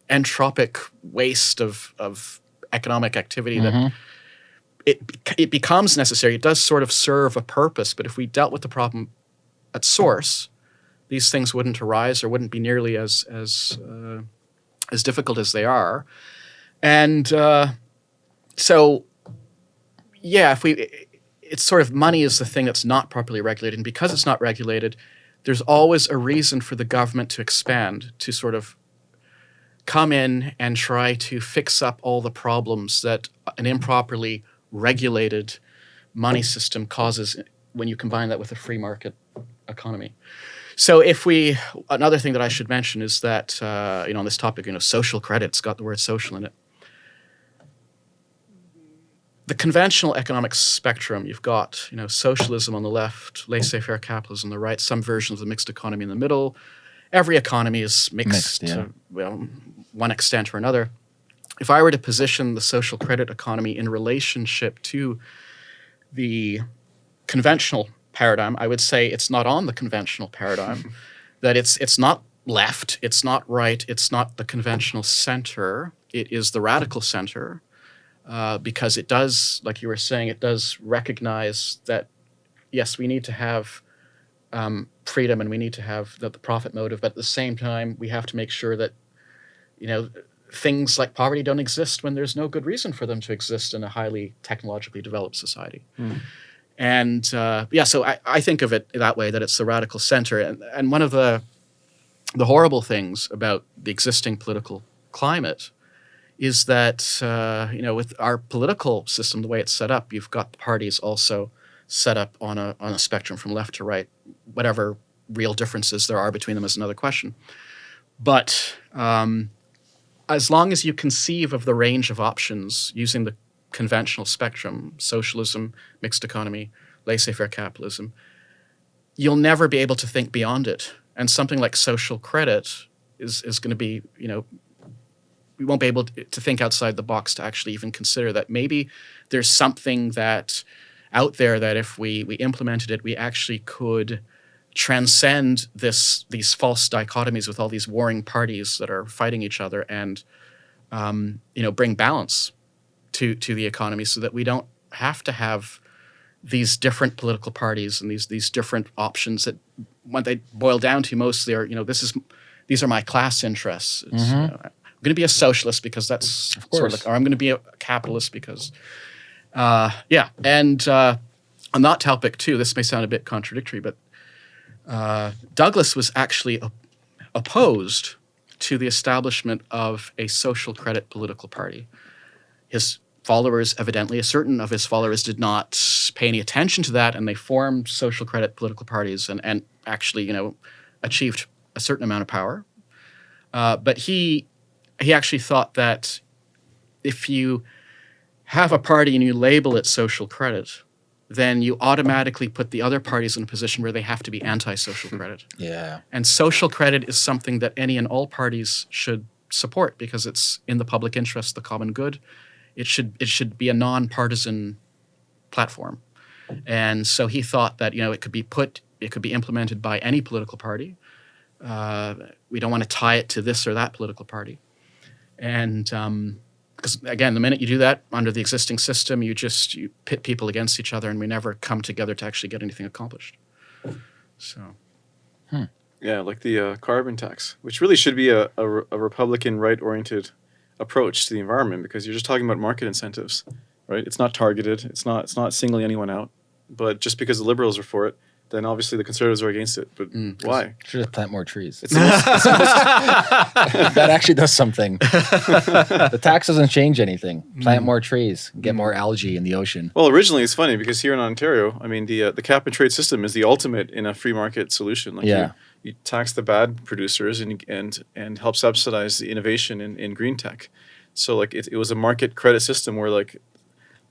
entropic waste of of economic activity that Mhm. it it becomes necessary. It does sort of serve a purpose, but if we dealt with the problem at source, these things wouldn't arise or wouldn't be nearly as as uh, as difficult as they are. And uh, so, yeah, if we, it's sort of money is the thing that's not properly regulated, and because it's not regulated, there's always a reason for the government to expand to sort of come in and try to fix up all the problems that an improperly regulated money system causes when you combine that with a free market economy. So if we, another thing that I should mention is that, uh, you know, on this topic, you know, social credit's got the word social in it. The conventional economic spectrum, you've got, you know, socialism on the left, laissez-faire capitalism on the right, some version of the mixed economy in the middle. Every economy is mixed, Mixed, yeah. to, well, one extent or another. If I were to position the social credit economy in relationship to the conventional paradigm, I would say it's not on the conventional paradigm. that it's it's not left, it's not right, it's not the conventional center. It is the radical center, uh, because it does, like you were saying, it does recognize that yes, we need to have um, freedom and we need to have the, the profit motive, but at the same time, we have to make sure that you know things like poverty don't exist when there's no good reason for them to exist in a highly technologically developed society. And uh, yeah, so I, I think of it that way that it's the radical center. And, and one of the the horrible things about the existing political climate is that uh, you know with our political system, the way it's set up, you've got the parties also set up on a on a spectrum from left to right. Whatever real differences there are between them is another question. But um, as long as you conceive of the range of options using the conventional spectrum, socialism, mixed economy, laissez-faire capitalism, you'll never be able to think beyond it. And something like social credit is is going to be, you know, we won't be able to to think outside the box to actually even consider that maybe there's something that out there that if we we implemented it, we actually could transcend this these false dichotomies with all these warring parties that are fighting each other and um, you know bring balance to to the economy so that we don't have to have these different political parties and these these different options that what they boil down to mostly are you know this is these are my class interests. It's, Mhm. you know, going to be a socialist because that's sort of course. like, or I'm going to be a capitalist because, uh, yeah. And uh, on that topic too, this may sound a bit contradictory, but uh, Douglas was actually op- opposed to the establishment of a social credit political party. His followers, evidently, a certain of his followers did not pay any attention to that, and they formed social credit political parties and, and actually, you know, achieved a certain amount of power. Uh, but he he actually thought that if you have a party and you label it social credit, then you automatically put the other parties in a position where they have to be anti-social credit. Yeah. And social credit is something that any and all parties should support because it's in the public interest, the common good. It should it should be a nonpartisan platform. And so he thought that you know it could be put, it could be implemented by any political party. Uh, we don't want to tie it to this or that political party. And because again, the minute you do that under the existing system, you just you pit people against each other, and we never come together to actually get anything accomplished. So. Yeah, like the uh, carbon tax, which really should be a, a, a Republican right oriented approach to the environment because you're just talking about market incentives, right? It's not targeted. It's not it's not singling anyone out. But just because the liberals are for it, then obviously the conservatives are against it. But Mm, why? Should just plant more trees. It's the most, it's the most- that actually does something. the tax doesn't change anything. Plant Mm. more trees, get more algae in the ocean. well, originally it's funny because here in Ontario, I mean the uh, the cap and trade system is the ultimate in a free market solution. Like Yeah. you, you tax the bad producers and and and help subsidize the innovation in, in green tech. So like it, it was a market credit system where like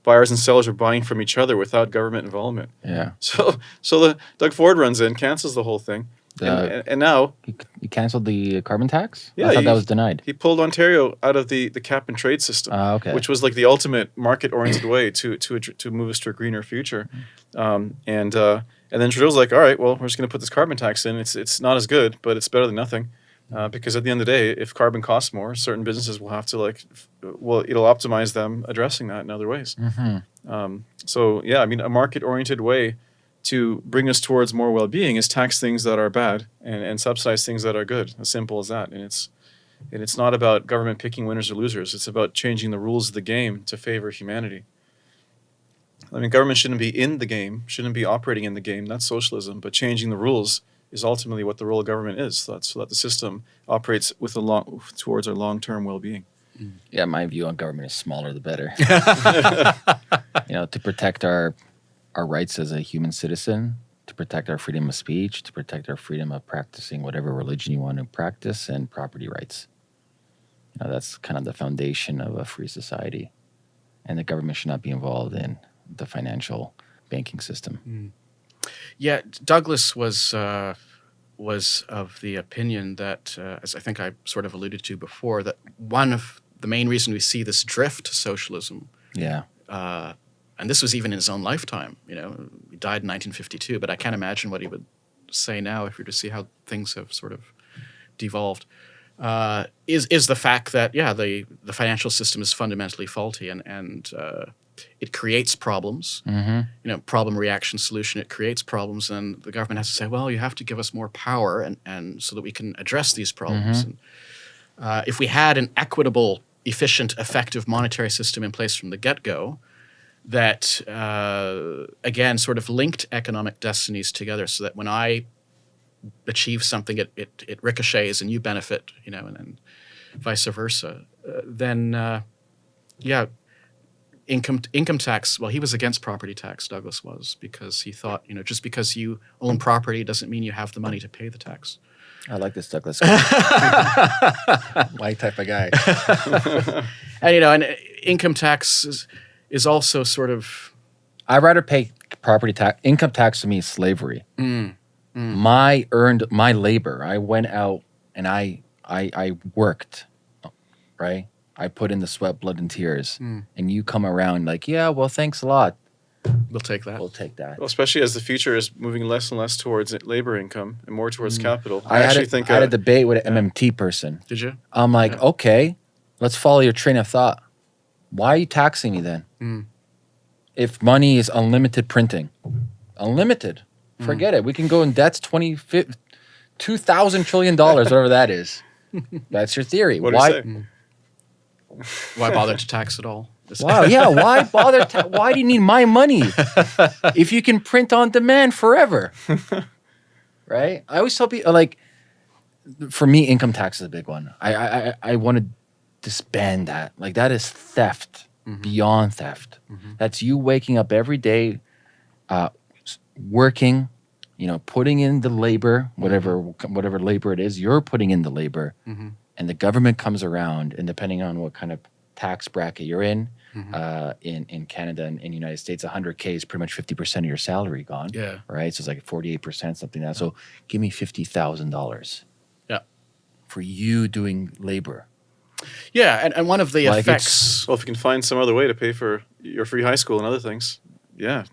buyers and sellers are buying from each other without government involvement. Yeah. So so the Doug Ford runs in, cancels the whole thing, The- and, and, now You, you canceled the carbon tax? Yeah, I thought you- that was denied. he pulled Ontario out of the, the cap and trade system, Ah, okay. which was like the ultimate market oriented way to to to move us to a greener future, um, and uh, And then Trudeau's like, all right, well, we're just going to put this carbon tax in. It's it's not as good, but it's better than nothing. Uh, because at the end of the day, if carbon costs more, certain businesses will have to like, well, it'll optimize them addressing that in other ways. Mm-hmm. Um, so yeah, I mean, a market-oriented way to bring us towards more well-being is tax things that are bad and, and subsidize things that are good. As simple as that. And it's and it's not about government picking winners or losers. It's about changing the rules of the game to favor humanity. I mean, government shouldn't be in the game, shouldn't be operating in the game. That's socialism. But changing the rules is ultimately what the role of government is, so that, so that the system operates with a long towards our long-term well-being. Mm. Yeah, my view on government is smaller the better. you know, to protect our our rights as a human citizen, to protect our freedom of speech, to protect our freedom of practicing whatever religion you want to practice, and property rights. You know, that's kind of the foundation of a free society, and the government should not be involved in the financial banking system. Mm. Yeah, Douglas was uh, was of the opinion that, uh, as I think I sort of alluded to before, that one of the main reason we see this drift to socialism, Yeah, uh, and this was even in his own lifetime. You know, he died in 1952, but I can't imagine what he would say now if we were to see how things have sort of devolved. Uh, is is the fact that yeah the the financial system is fundamentally faulty and and uh, it creates problems. Mm-hmm. you know problem reaction solution it creates problems and the government has to say well you have to give us more power and, and so that we can address these problems. And, uh, if we had an equitable efficient effective monetary system in place from the get-go that uh, again sort of linked economic destinies together so that when i achieve something it, it, it ricochets and you benefit you know and, and vice versa uh, then uh, yeah income income tax well he was against property tax douglas was because he thought you know just because you own property doesn't mean you have the money to pay the tax I like this Douglas. guy. My type of guy. and you know and uh, income tax is, is also sort of I'd rather pay property tax. Income tax to me is slavery. mm, My earned my labor. I went out and I I I worked, right? I put in the sweat, blood, and tears, Mm. and you come around like, yeah, well, thanks a lot. we'll take that We'll take that. Well, especially as the future is moving less and less towards labor income and more towards capital. Mm. I, had, actually a, think I had a debate with an MMT person. did you I'm like, Yeah. okay, let's follow your train of thought. Why are you taxing me then? Mm. If money is unlimited printing, unlimited, Mm. forget it. We can go in debts 20, 2,000 trillion dollars, whatever that is. That's your theory. what do why? Why bother to tax at all Wow, yeah. Why bother? Ta- why do you need my money if you can print on demand forever? right. I always tell people like, for me, income tax is a big one. I I I, I want to disband that. Like that is theft beyond theft. That's you waking up every day, uh, working. You know, putting in the labor, whatever whatever labor it is, you're putting in the labor, Mhm. And the government comes around, and depending on what kind of tax bracket you're in, Mhm. uh, in in Canada and in the United States, 100k is pretty much 50 percent of your salary gone. yeah Right, so it's like 48 percent, something like that. So give me fifty thousand dollars. Yeah. For you doing labor. yeah and, and one of the Like effects Well, if you can find some other way to pay for your free high school and other things, yeah.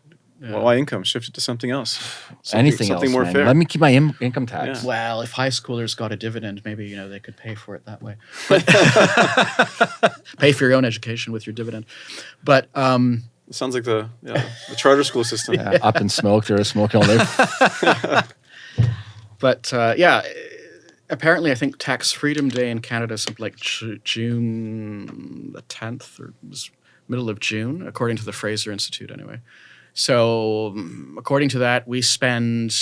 Yeah. Well, why income? shifted to something else. Something, Anything something else, more man. fair. Let me keep my Im- income tax. Yeah. Well, if high schoolers got a dividend, maybe you know they could pay for it that way. Pay for your own education with your dividend. But um, It sounds like the yeah, the charter school system. Yeah, up in smoke, they're smoking all day. but uh, yeah, apparently I think Tax Freedom Day in Canada is something like June the tenth or was middle of June, according to the Fraser Institute, anyway. So according to that, we spend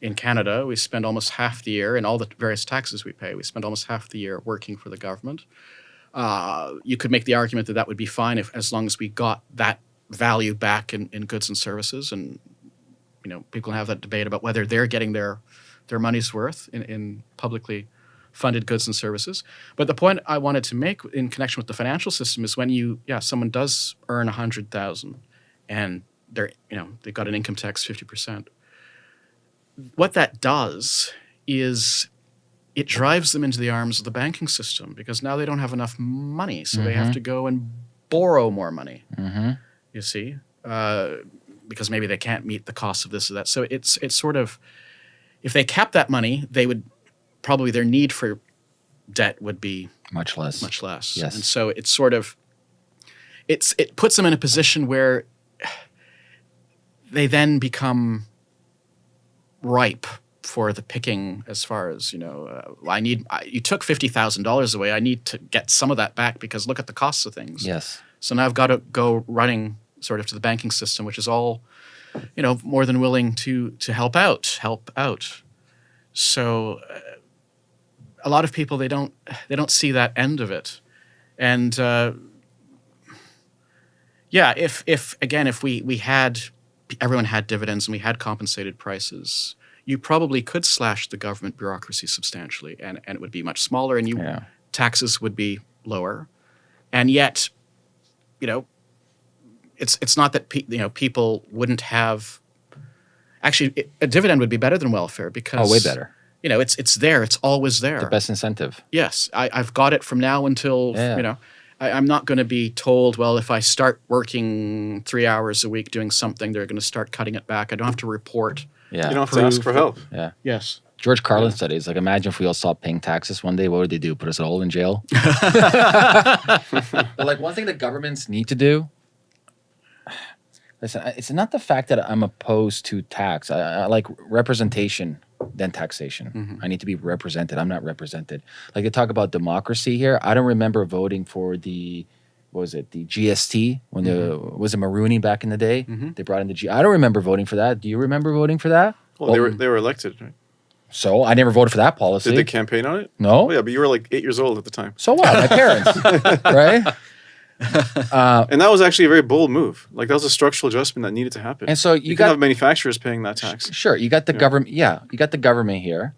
in Canada we spend almost half the year in all the various taxes we pay. We spend almost half the year working for the government. Uh, you could make the argument that that would be fine if as long as we got that value back in, in goods and services and you know people have that debate about whether they're getting their their money's worth in, in publicly funded goods and services but the point i wanted to make in connection with the financial system is when you yeah someone does earn a hundred thousand and they're you know they've got an income tax 50% what that does is it drives them into the arms of the banking system because now they don't have enough money so they have Mhm. to go and borrow more money hmm you see uh, because maybe they can't meet the cost of this or that. So it's it's sort of if they cap that money, they would probably their need for debt would be Much less. much less. Yes. And so it's sort of it's it puts them in a position where they then become ripe for the picking as far as you know uh, i need I, you took $50000 away. I need to get some of that back because look at the costs of things. Yes. so now i've got to go running sort of to the banking system which is all you know more than willing to to help out help out. So uh, a lot of people they don't they don't see that end of it. And uh, yeah if if again if we we had everyone had dividends and we had compensated prices you probably could slash the government bureaucracy substantially and, and it would be much smaller and you Yeah. taxes would be lower and yet you know it's it's not that pe- you know people wouldn't have actually it, a dividend would be better than welfare because Oh, way better. you know it's it's there it's always there The best incentive. yes I, i've got it from now until Yeah. you know I, i'm not going to be told well if i start working three hours a week doing something they're going to start cutting it back i don't have to report Yeah. You don't have to ask for help. yeah. yes George Carlin said it's like imagine if we all stopped paying taxes one day, what would they do? Put us all in jail? but like one thing that governments need to do. Listen, it's not the fact that I'm opposed to tax. I, I like representation than taxation. Mm-hmm. I need to be represented. I'm not represented. Like they talk about democracy here. I don't remember voting for the what was it the GST when the mm-hmm. was it Mulroney back in the day? Mm-hmm. They brought in the G. I don't remember voting for that. Do you remember voting for that? Well, they were they were elected. Right? So I never voted for that policy. Did they campaign on it? no. Oh yeah, but you were like eight years old at the time, So what? My parents, right? Uh, and that was actually a very bold move. Like that was a structural adjustment that needed to happen. and so you, you got have manufacturers paying that tax. sure you got the Yeah. government. Yeah, you got the government here,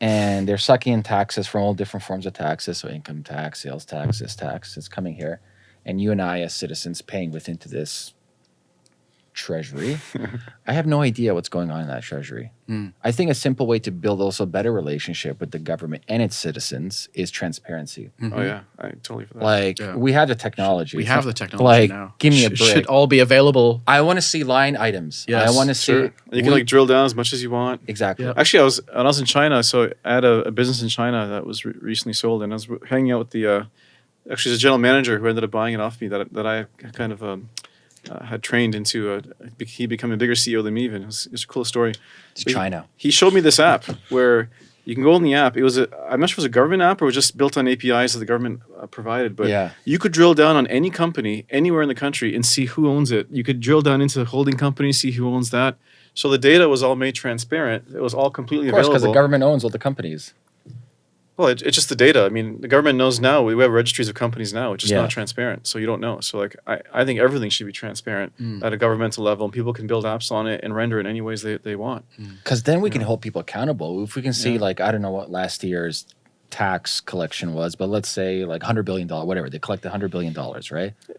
and they're sucking in taxes from all different forms of taxes. So income tax, sales tax, this tax is coming here, and you and I as citizens paying within to this treasury. I have no idea what's going on in that treasury. Mm. I think a simple way to build also a better relationship with the government and its citizens is transparency. Oh yeah, I totally for that. Like Yeah. we have the technology. we have the technology like, now give me a break. should all be available I want to see line items. I want to see sure. You can we- like drill down as much as you want. exactly. Yeah. Actually, I was when I was in China, so I had a, a business in China that was re- recently sold, and I was hanging out with the uh, actually the general manager who ended up buying it off me that that I kind of um, uh, had trained into. A, he became a bigger CEO than me. Even it was, it was a cool story. It's But China. He showed me this app where you can go on the app. It was a I'm not sure if it was a government app or it was just built on APIs that the government uh, provided, but Yeah. you could drill down on any company anywhere in the country and see who owns it. You could drill down into the holding company, see who owns that. So the data was all made transparent. It was all completely Of course, because the government owns all the companies. Well, it, it's just the data. I mean, the government knows now. We have registries of companies now. It's just Yeah. not transparent, so you don't know. So like, I, I think everything should be transparent Mm. at a governmental level, and people can build apps on it and render it any ways they, they want. Because then we can hold people accountable. If we can see, Yeah. like, I don't know what last year's tax collection was, but let's say like $100 billion, whatever. They collected $100 billion, right? Yeah.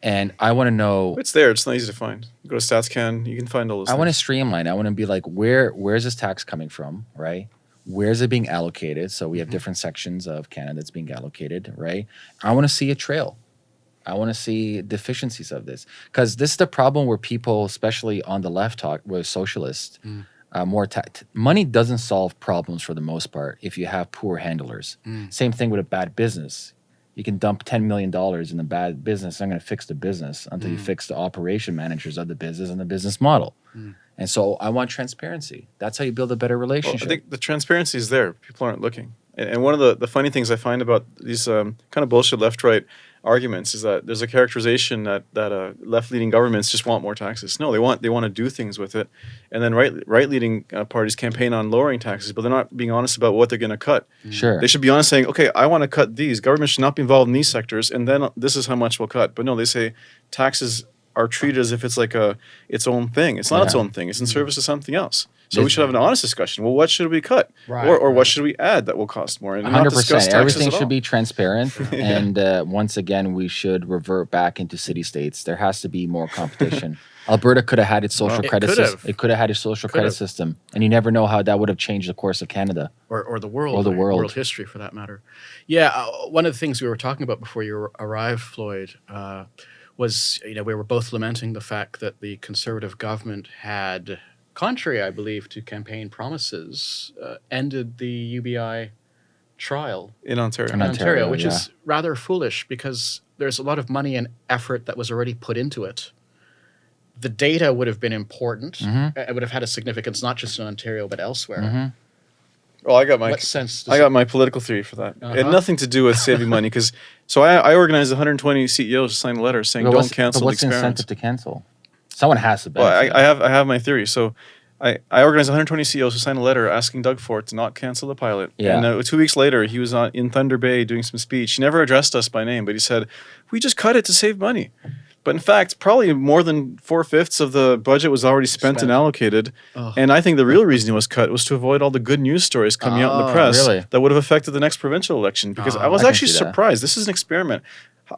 And I want to know. It's there. It's not easy to find. You go to StatsCan, you can find all those. I want to streamline. I want to be like, where where's this tax coming from, right? Where's it being allocated? So we have different sections of Canada that's being allocated, right? I want to see a trail. I want to see deficiencies of this because this is the problem where people, especially on the left, talk with socialists. Mm. Uh, more money doesn't solve problems for the most part if you have poor handlers. Mm. Same thing with a bad business. You can dump ten million dollars in a bad business. I'm going to fix the business until you Mm. fix the operation managers of the business and the business model. Mm. And so I want transparency. That's how you build a better Well, relationship. I think the transparency is there. People aren't looking. And, and one of the, the funny things I find about these um, kind of bullshit left right arguments is that there's a characterization that that uh, left-leading governments just want more taxes. No, they want they want to do things with it, and then right right leaning uh, parties campaign on lowering taxes, but they're not being honest about what they're going to cut. sure. They should be honest, saying, "Okay, I want to cut these. Government should not be involved in these sectors, and then this is how much we'll cut." But no, they say taxes are treated as if it's like a its own thing. It's not its own thing. It's in service to something else. So we should have an honest discussion. Well, what should we cut, Right, or or right. what should we add that will cost more, and 100%. Everything should be transparent, and uh, once again, we should revert back into city states. There has to be more competition. Alberta could have had its social Well, it credit could system. have. It could have had its social Could credit system, and you never know how that would have changed the course of Canada. or, or the world Or the world. world history for that matter yeah uh, one of the things we were talking about before you arrived floyd uh, was you know we were both lamenting the fact that the conservative government had, contrary I believe to campaign promises, uh, ended the UBI trial in Ontario. In in Ontario, Ontario, which yeah. is rather foolish because there's a lot of money and effort that was already put into it. The data would have been important. Mhm. It would have had a significance not just in Ontario but elsewhere. Mhm. Well, I got my What sense I got my political theory for that. It had Uh-huh. nothing to do with saving money because so I, I organized 120 CEOs to sign a letter saying But don't cancel what's the experiment. incentive to cancel? Someone has to Well. I, I have I have my theory. So I, I organized 120 CEOs to sign a letter asking Doug Ford to not cancel the pilot. Yeah. And uh, two weeks later, he was on, in Thunder Bay doing some speech. He never addressed us by name, but he said, "We just cut it to save money." But in fact, probably more than four fifths of the budget was already spent, Spent. and allocated. And I think the real reason it was cut was to avoid all the good news stories coming out in the Oh, press really? that would have affected the next provincial election. Because Oh, I was I actually surprised. This is an experiment.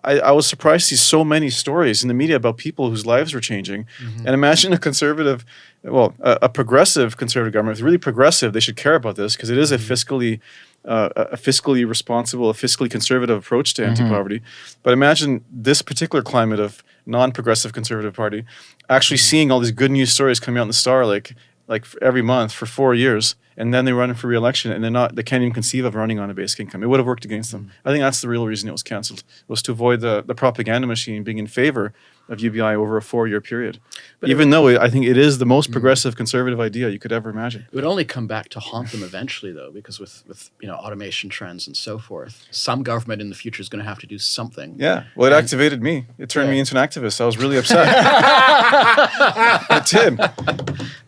I, I was surprised to see so many stories in the media about people whose lives were changing. Mm-hmm. And imagine a conservative, well, a, a progressive conservative government. If it's really progressive, they should care about this because it is a Mm-hmm. fiscally, uh, a fiscally responsible, a fiscally conservative approach Mm-hmm. to anti-poverty. But imagine this particular climate of non-progressive conservative party actually Mm-hmm. seeing all these good news stories coming out in the Star like like every month for four years, and then they run for re-election, and they're not they can't even conceive of running on a basic income. It would have worked against them. I think that's the real reason it was cancelled was to avoid the the propaganda machine being in favor of UBI over a four-year period. even though it, I think it is the most mm-hmm. progressive conservative idea you could ever imagine. It would only come back to haunt them eventually, though, because with with you know automation trends and so forth, some government in the future is going to have to do something. Yeah. Well, it And- activated me. It turned me into an activist. I was really upset. it did.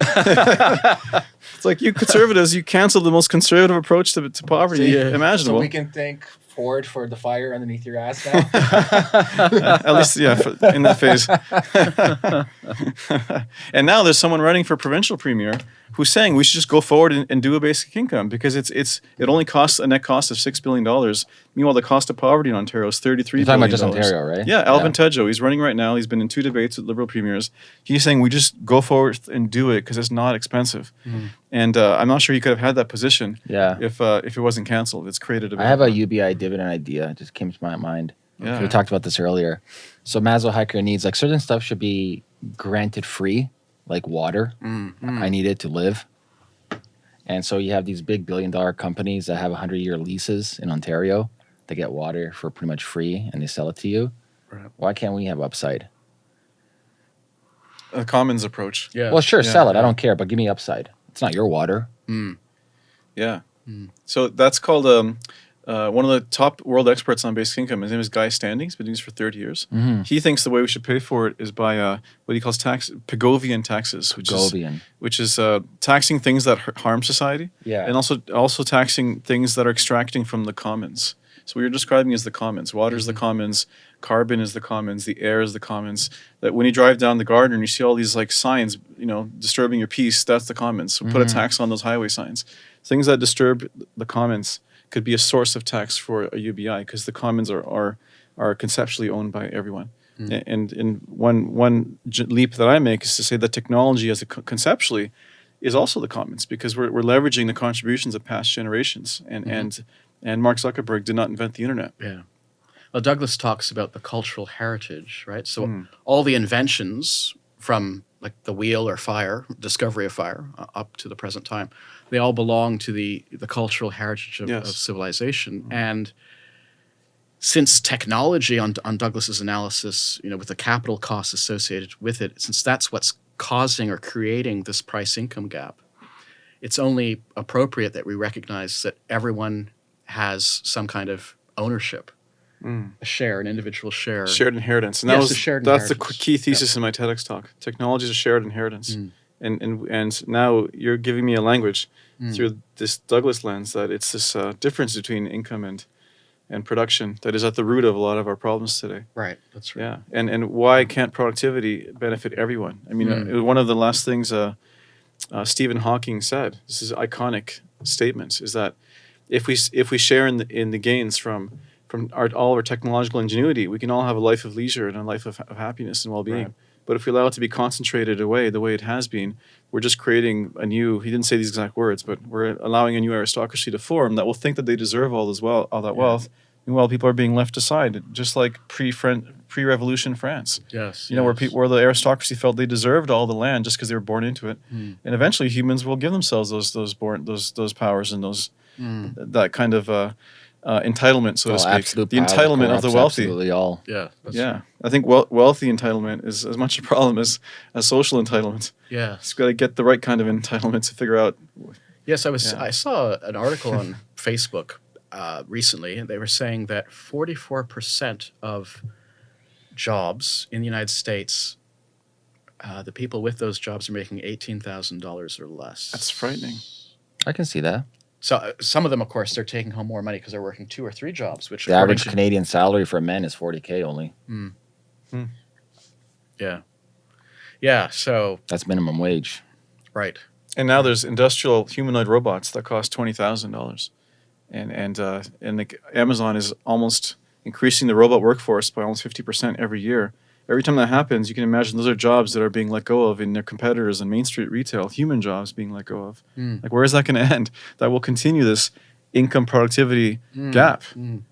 it's like you conservatives, you canceled the most conservative approach to, to poverty Yeah. imaginable. So we can thank Ford for the fire underneath your ass now. At least, yeah, in that phase. and now there's someone running for provincial premier who's saying we should just go forward and, and do a basic income because it's it's it only costs a net cost of six billion dollars. Meanwhile, the cost of poverty in Ontario is thirty three You're billion. talking about just Ontario, right? Yeah, Alvin Tedjo. He's running right now. He's been in two debates with Liberal premiers. He's saying we just go forward and do it because it's not expensive. And uh, I'm not sure he could have had that position Yeah. if uh, if it wasn't canceled. It's created a. I have a UBI dividend idea. It just came to my mind. Yeah. We talked about this earlier. So Maslow hierarchy of needs, like certain stuff should be granted free, like water. I need it to live. And so you have these big billion dollar companies that have 100 year leases in Ontario. They get water for pretty much free and they sell it to you. Right. Why can't we have upside? a commons approach. Yeah. Well, sure, Yeah, sell it. yeah. I don't care, but give me upside. It's not your water. Mm. Yeah. So that's called um, uh, one of the top world experts on basic income. His name is Guy Standing. He's been doing this for 30 years. Mm-hmm. He thinks the way we should pay for it is by uh, what he calls tax Pigovian taxes, which is which is uh, taxing things that harm society, Yeah. and also also taxing things that are extracting from the commons. So what you're describing is the commons. Water is the commons. Carbon is the commons. The air is the commons. That when you drive down the Gardiner and you see all these like signs, you know, disturbing your peace, that's the commons. So put a tax on those highway signs. Things that disturb the commons could be a source of tax for a UBI because the commons are are are conceptually owned by everyone. A- And and one one j- leap that I make is to say that technology as a co- conceptually is also the commons because we're, we're leveraging the contributions of past generations and and and Mark Zuckerberg did not invent the internet. Yeah. Well, Douglas talks about the cultural heritage, right? So Hmm. all the inventions from like the wheel or fire, discovery of fire, uh, up to the present time, they all belong to the the cultural heritage of, Yes. of civilization. And since technology on on Douglas's analysis, you know, with the capital costs associated with it, since that's what's causing or creating this price income gap, it's only appropriate that we recognize that everyone has some kind of ownership, a share, an individual share. Shared inheritance, and Yes, that a was shared that's the key thesis in my TEDx talk. Technology is a shared inheritance, Mm. and and and now you're giving me a language Mm. through this Douglas lens that it's this uh, difference between income and and production that is at the root of a lot of our problems today. Right. That's right. Yeah, and and why can't productivity benefit everyone? I mean, Mm. uh, one of the last things uh, uh, Stephen Hawking said. This is iconic statements. Is that if we if we share in the, in the gains from from our, all of our technological ingenuity, we can all have a life of leisure and a life of, of happiness and well being. Right. But if we allow it to be concentrated away the way it has been, we're just creating a new. He didn't say these exact words, but we're allowing a new aristocracy to form that will think that they deserve all this well, all that Yeah. wealth, Meanwhile, people are being left aside, just like pre pre revolution France. Yes. You know, where people where the aristocracy felt they deserved all the land just because they were born into it, Hmm. and eventually humans will give themselves those those born those those powers and those Hmm. that kind of uh, uh, entitlement, so Well, to speak. absolute the entitlement of the wealthy. Absolutely all. Yeah. that's Yeah, right. I think wel- wealthy entitlement is as much a problem as, as social entitlement. Yeah. It's got to get the right kind of entitlement to figure out. Yes, I was. Yeah. I saw an article on Facebook uh, recently, and they were saying that 44 percent of jobs in the United States, uh, the people with those jobs are making eighteen thousand dollars or less. That's frightening. I can see that. So uh, some of them, of course, they're taking home more money because they're working two or three jobs, which The average to- Canadian salary for men is 40k only. yeah, yeah. So That's minimum wage. right, And now there's industrial humanoid robots that cost twenty thousand dollars, and and uh, and the, Amazon is almost increasing the robot workforce by almost fifty percent every year. Every time that happens, you can imagine those are jobs that are being let go of in their competitors in Main Street retail, human jobs being let go of. Mm. Like, where is that going to end? That will continue this income productivity Mm. gap, Mm.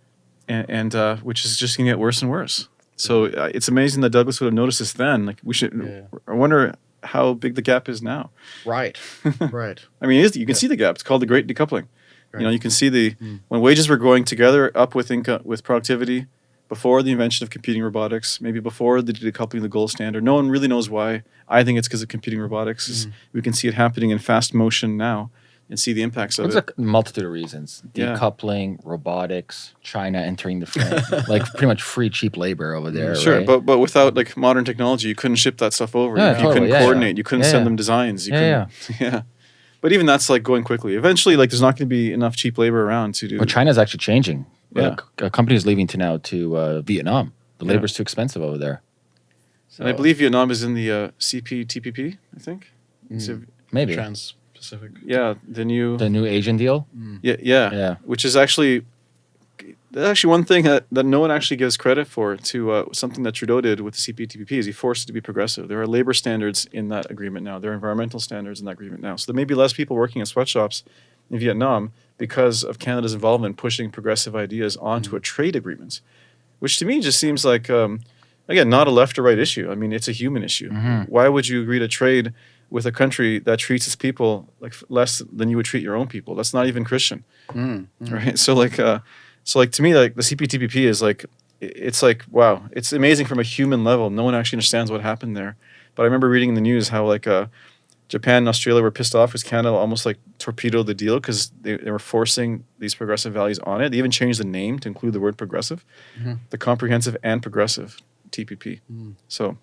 and, and uh, which is just going to get worse and worse. So uh, it's amazing that Douglas would have noticed this then. Like, we should. Yeah. I wonder how big the gap is now. right, right. I mean, it is, you can see the gap. It's called the Great Decoupling. Right. You know, you can see the Mm. when wages were growing together up with income with productivity before the invention of computing robotics, maybe before the decoupling of the gold standard. No one really knows why. I think it's because of computing robotics. Mm. We can see it happening in fast motion now and see the impacts of There's it. a multitude of reasons: Yeah. decoupling, robotics, China entering the frame, like pretty much free cheap labor over there. Sure, right? but but without like modern technology, you couldn't ship that stuff over. Yeah, you, you totally, couldn't yeah, yeah. coordinate. You couldn't Yeah, send yeah. them designs. You Yeah, couldn't, yeah. But even that's like going quickly. Eventually, like there's not going to be enough cheap labor around to do. But China's actually changing. Yeah. Uh, a company is leaving to now to uh, Vietnam. The Yeah. labor's too expensive over there. and I believe Vietnam is in the uh, CPTPP. I think. A- maybe Trans Pacific. yeah, the new. the new Asian deal. Yeah, yeah, Yeah. Which is actually that's actually one thing that, that no one actually gives credit for to uh, something that Trudeau did with the CPTPP is he forced it to be progressive. There are labor standards in that agreement now. There are environmental standards in that agreement now. So there may be less people working in sweatshops in Vietnam because of Canada's involvement pushing progressive ideas onto a trade agreement, which to me just seems like um, again not a left or right issue. I mean it's a human issue. Mhm. Why would you agree to trade with a country that treats its people like less than you would treat your own people? That's not even Christian Mm. Mm. right so like uh so like to me like the cptpp is like it's like wow it's amazing from a human level no one actually understands what happened there but i remember reading in the news how like uh japan and australia were pissed off because canada almost like torpedoed the deal because they, they were forcing these progressive values on it they even changed the name to include the word progressive Mhm. the comprehensive and progressive tpp Mm. so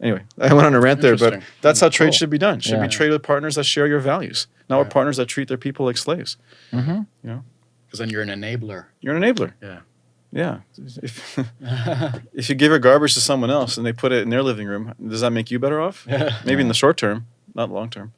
anyway i went on a rant there but that's how trade Cool. should be done should Yeah. be trade with partners that share your values not with Yeah. partners that treat their people like slaves Mm-hmm. Because then you're an enabler. you're an enabler Yeah. Yeah. If, if you give your garbage to someone else and they put it in their living room, does that make you better off? Yeah. Maybe in the short term, not long term.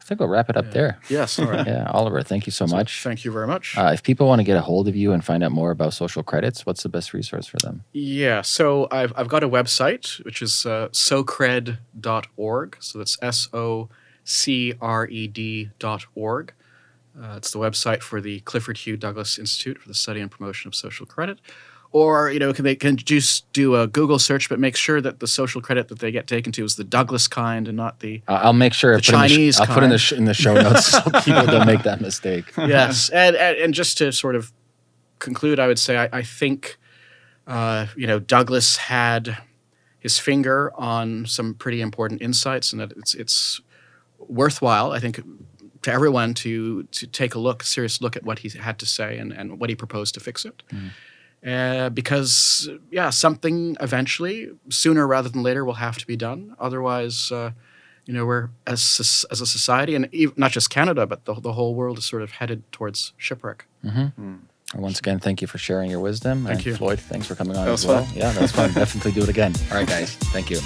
I think we'll wrap it up Yeah. there. yes. All right. Yeah, Oliver, thank you so much. Thank you very much. Uh, if people want to get a hold of you and find out more about social credits, what's the best resource for them? Yeah, so I've, I've got a website, which is uh, socred.org. So that's S O C R E D dot org. Uh, it's the website for the Clifford Hugh Douglas Institute for the Study and Promotion of Social Credit. Or, you know, can they can just do a Google search, but make sure that the social credit that they get taken to is the Douglas kind and not the Uh, I'll make sure The in the Chinese I'll put in the sh- in the show notes so people don't make that mistake. yes, and, and and just to sort of conclude, I would say I, I think uh, you know Douglas had his finger on some pretty important insights, and that it's it's worthwhile. I think to everyone to to take a look, serious look at what he had to say and and what he proposed to fix it. Uh, because yeah, something eventually, sooner rather than later, will have to be done. Otherwise, uh, you know, we're as as a society, and ev- not just Canada, but the, the whole world is sort of headed towards shipwreck. And Once again, thank you for sharing your wisdom. Thank and you. Floyd, thanks for coming on That as well. fun. Yeah, that was fun. Definitely do it again. All right, guys. Thank you.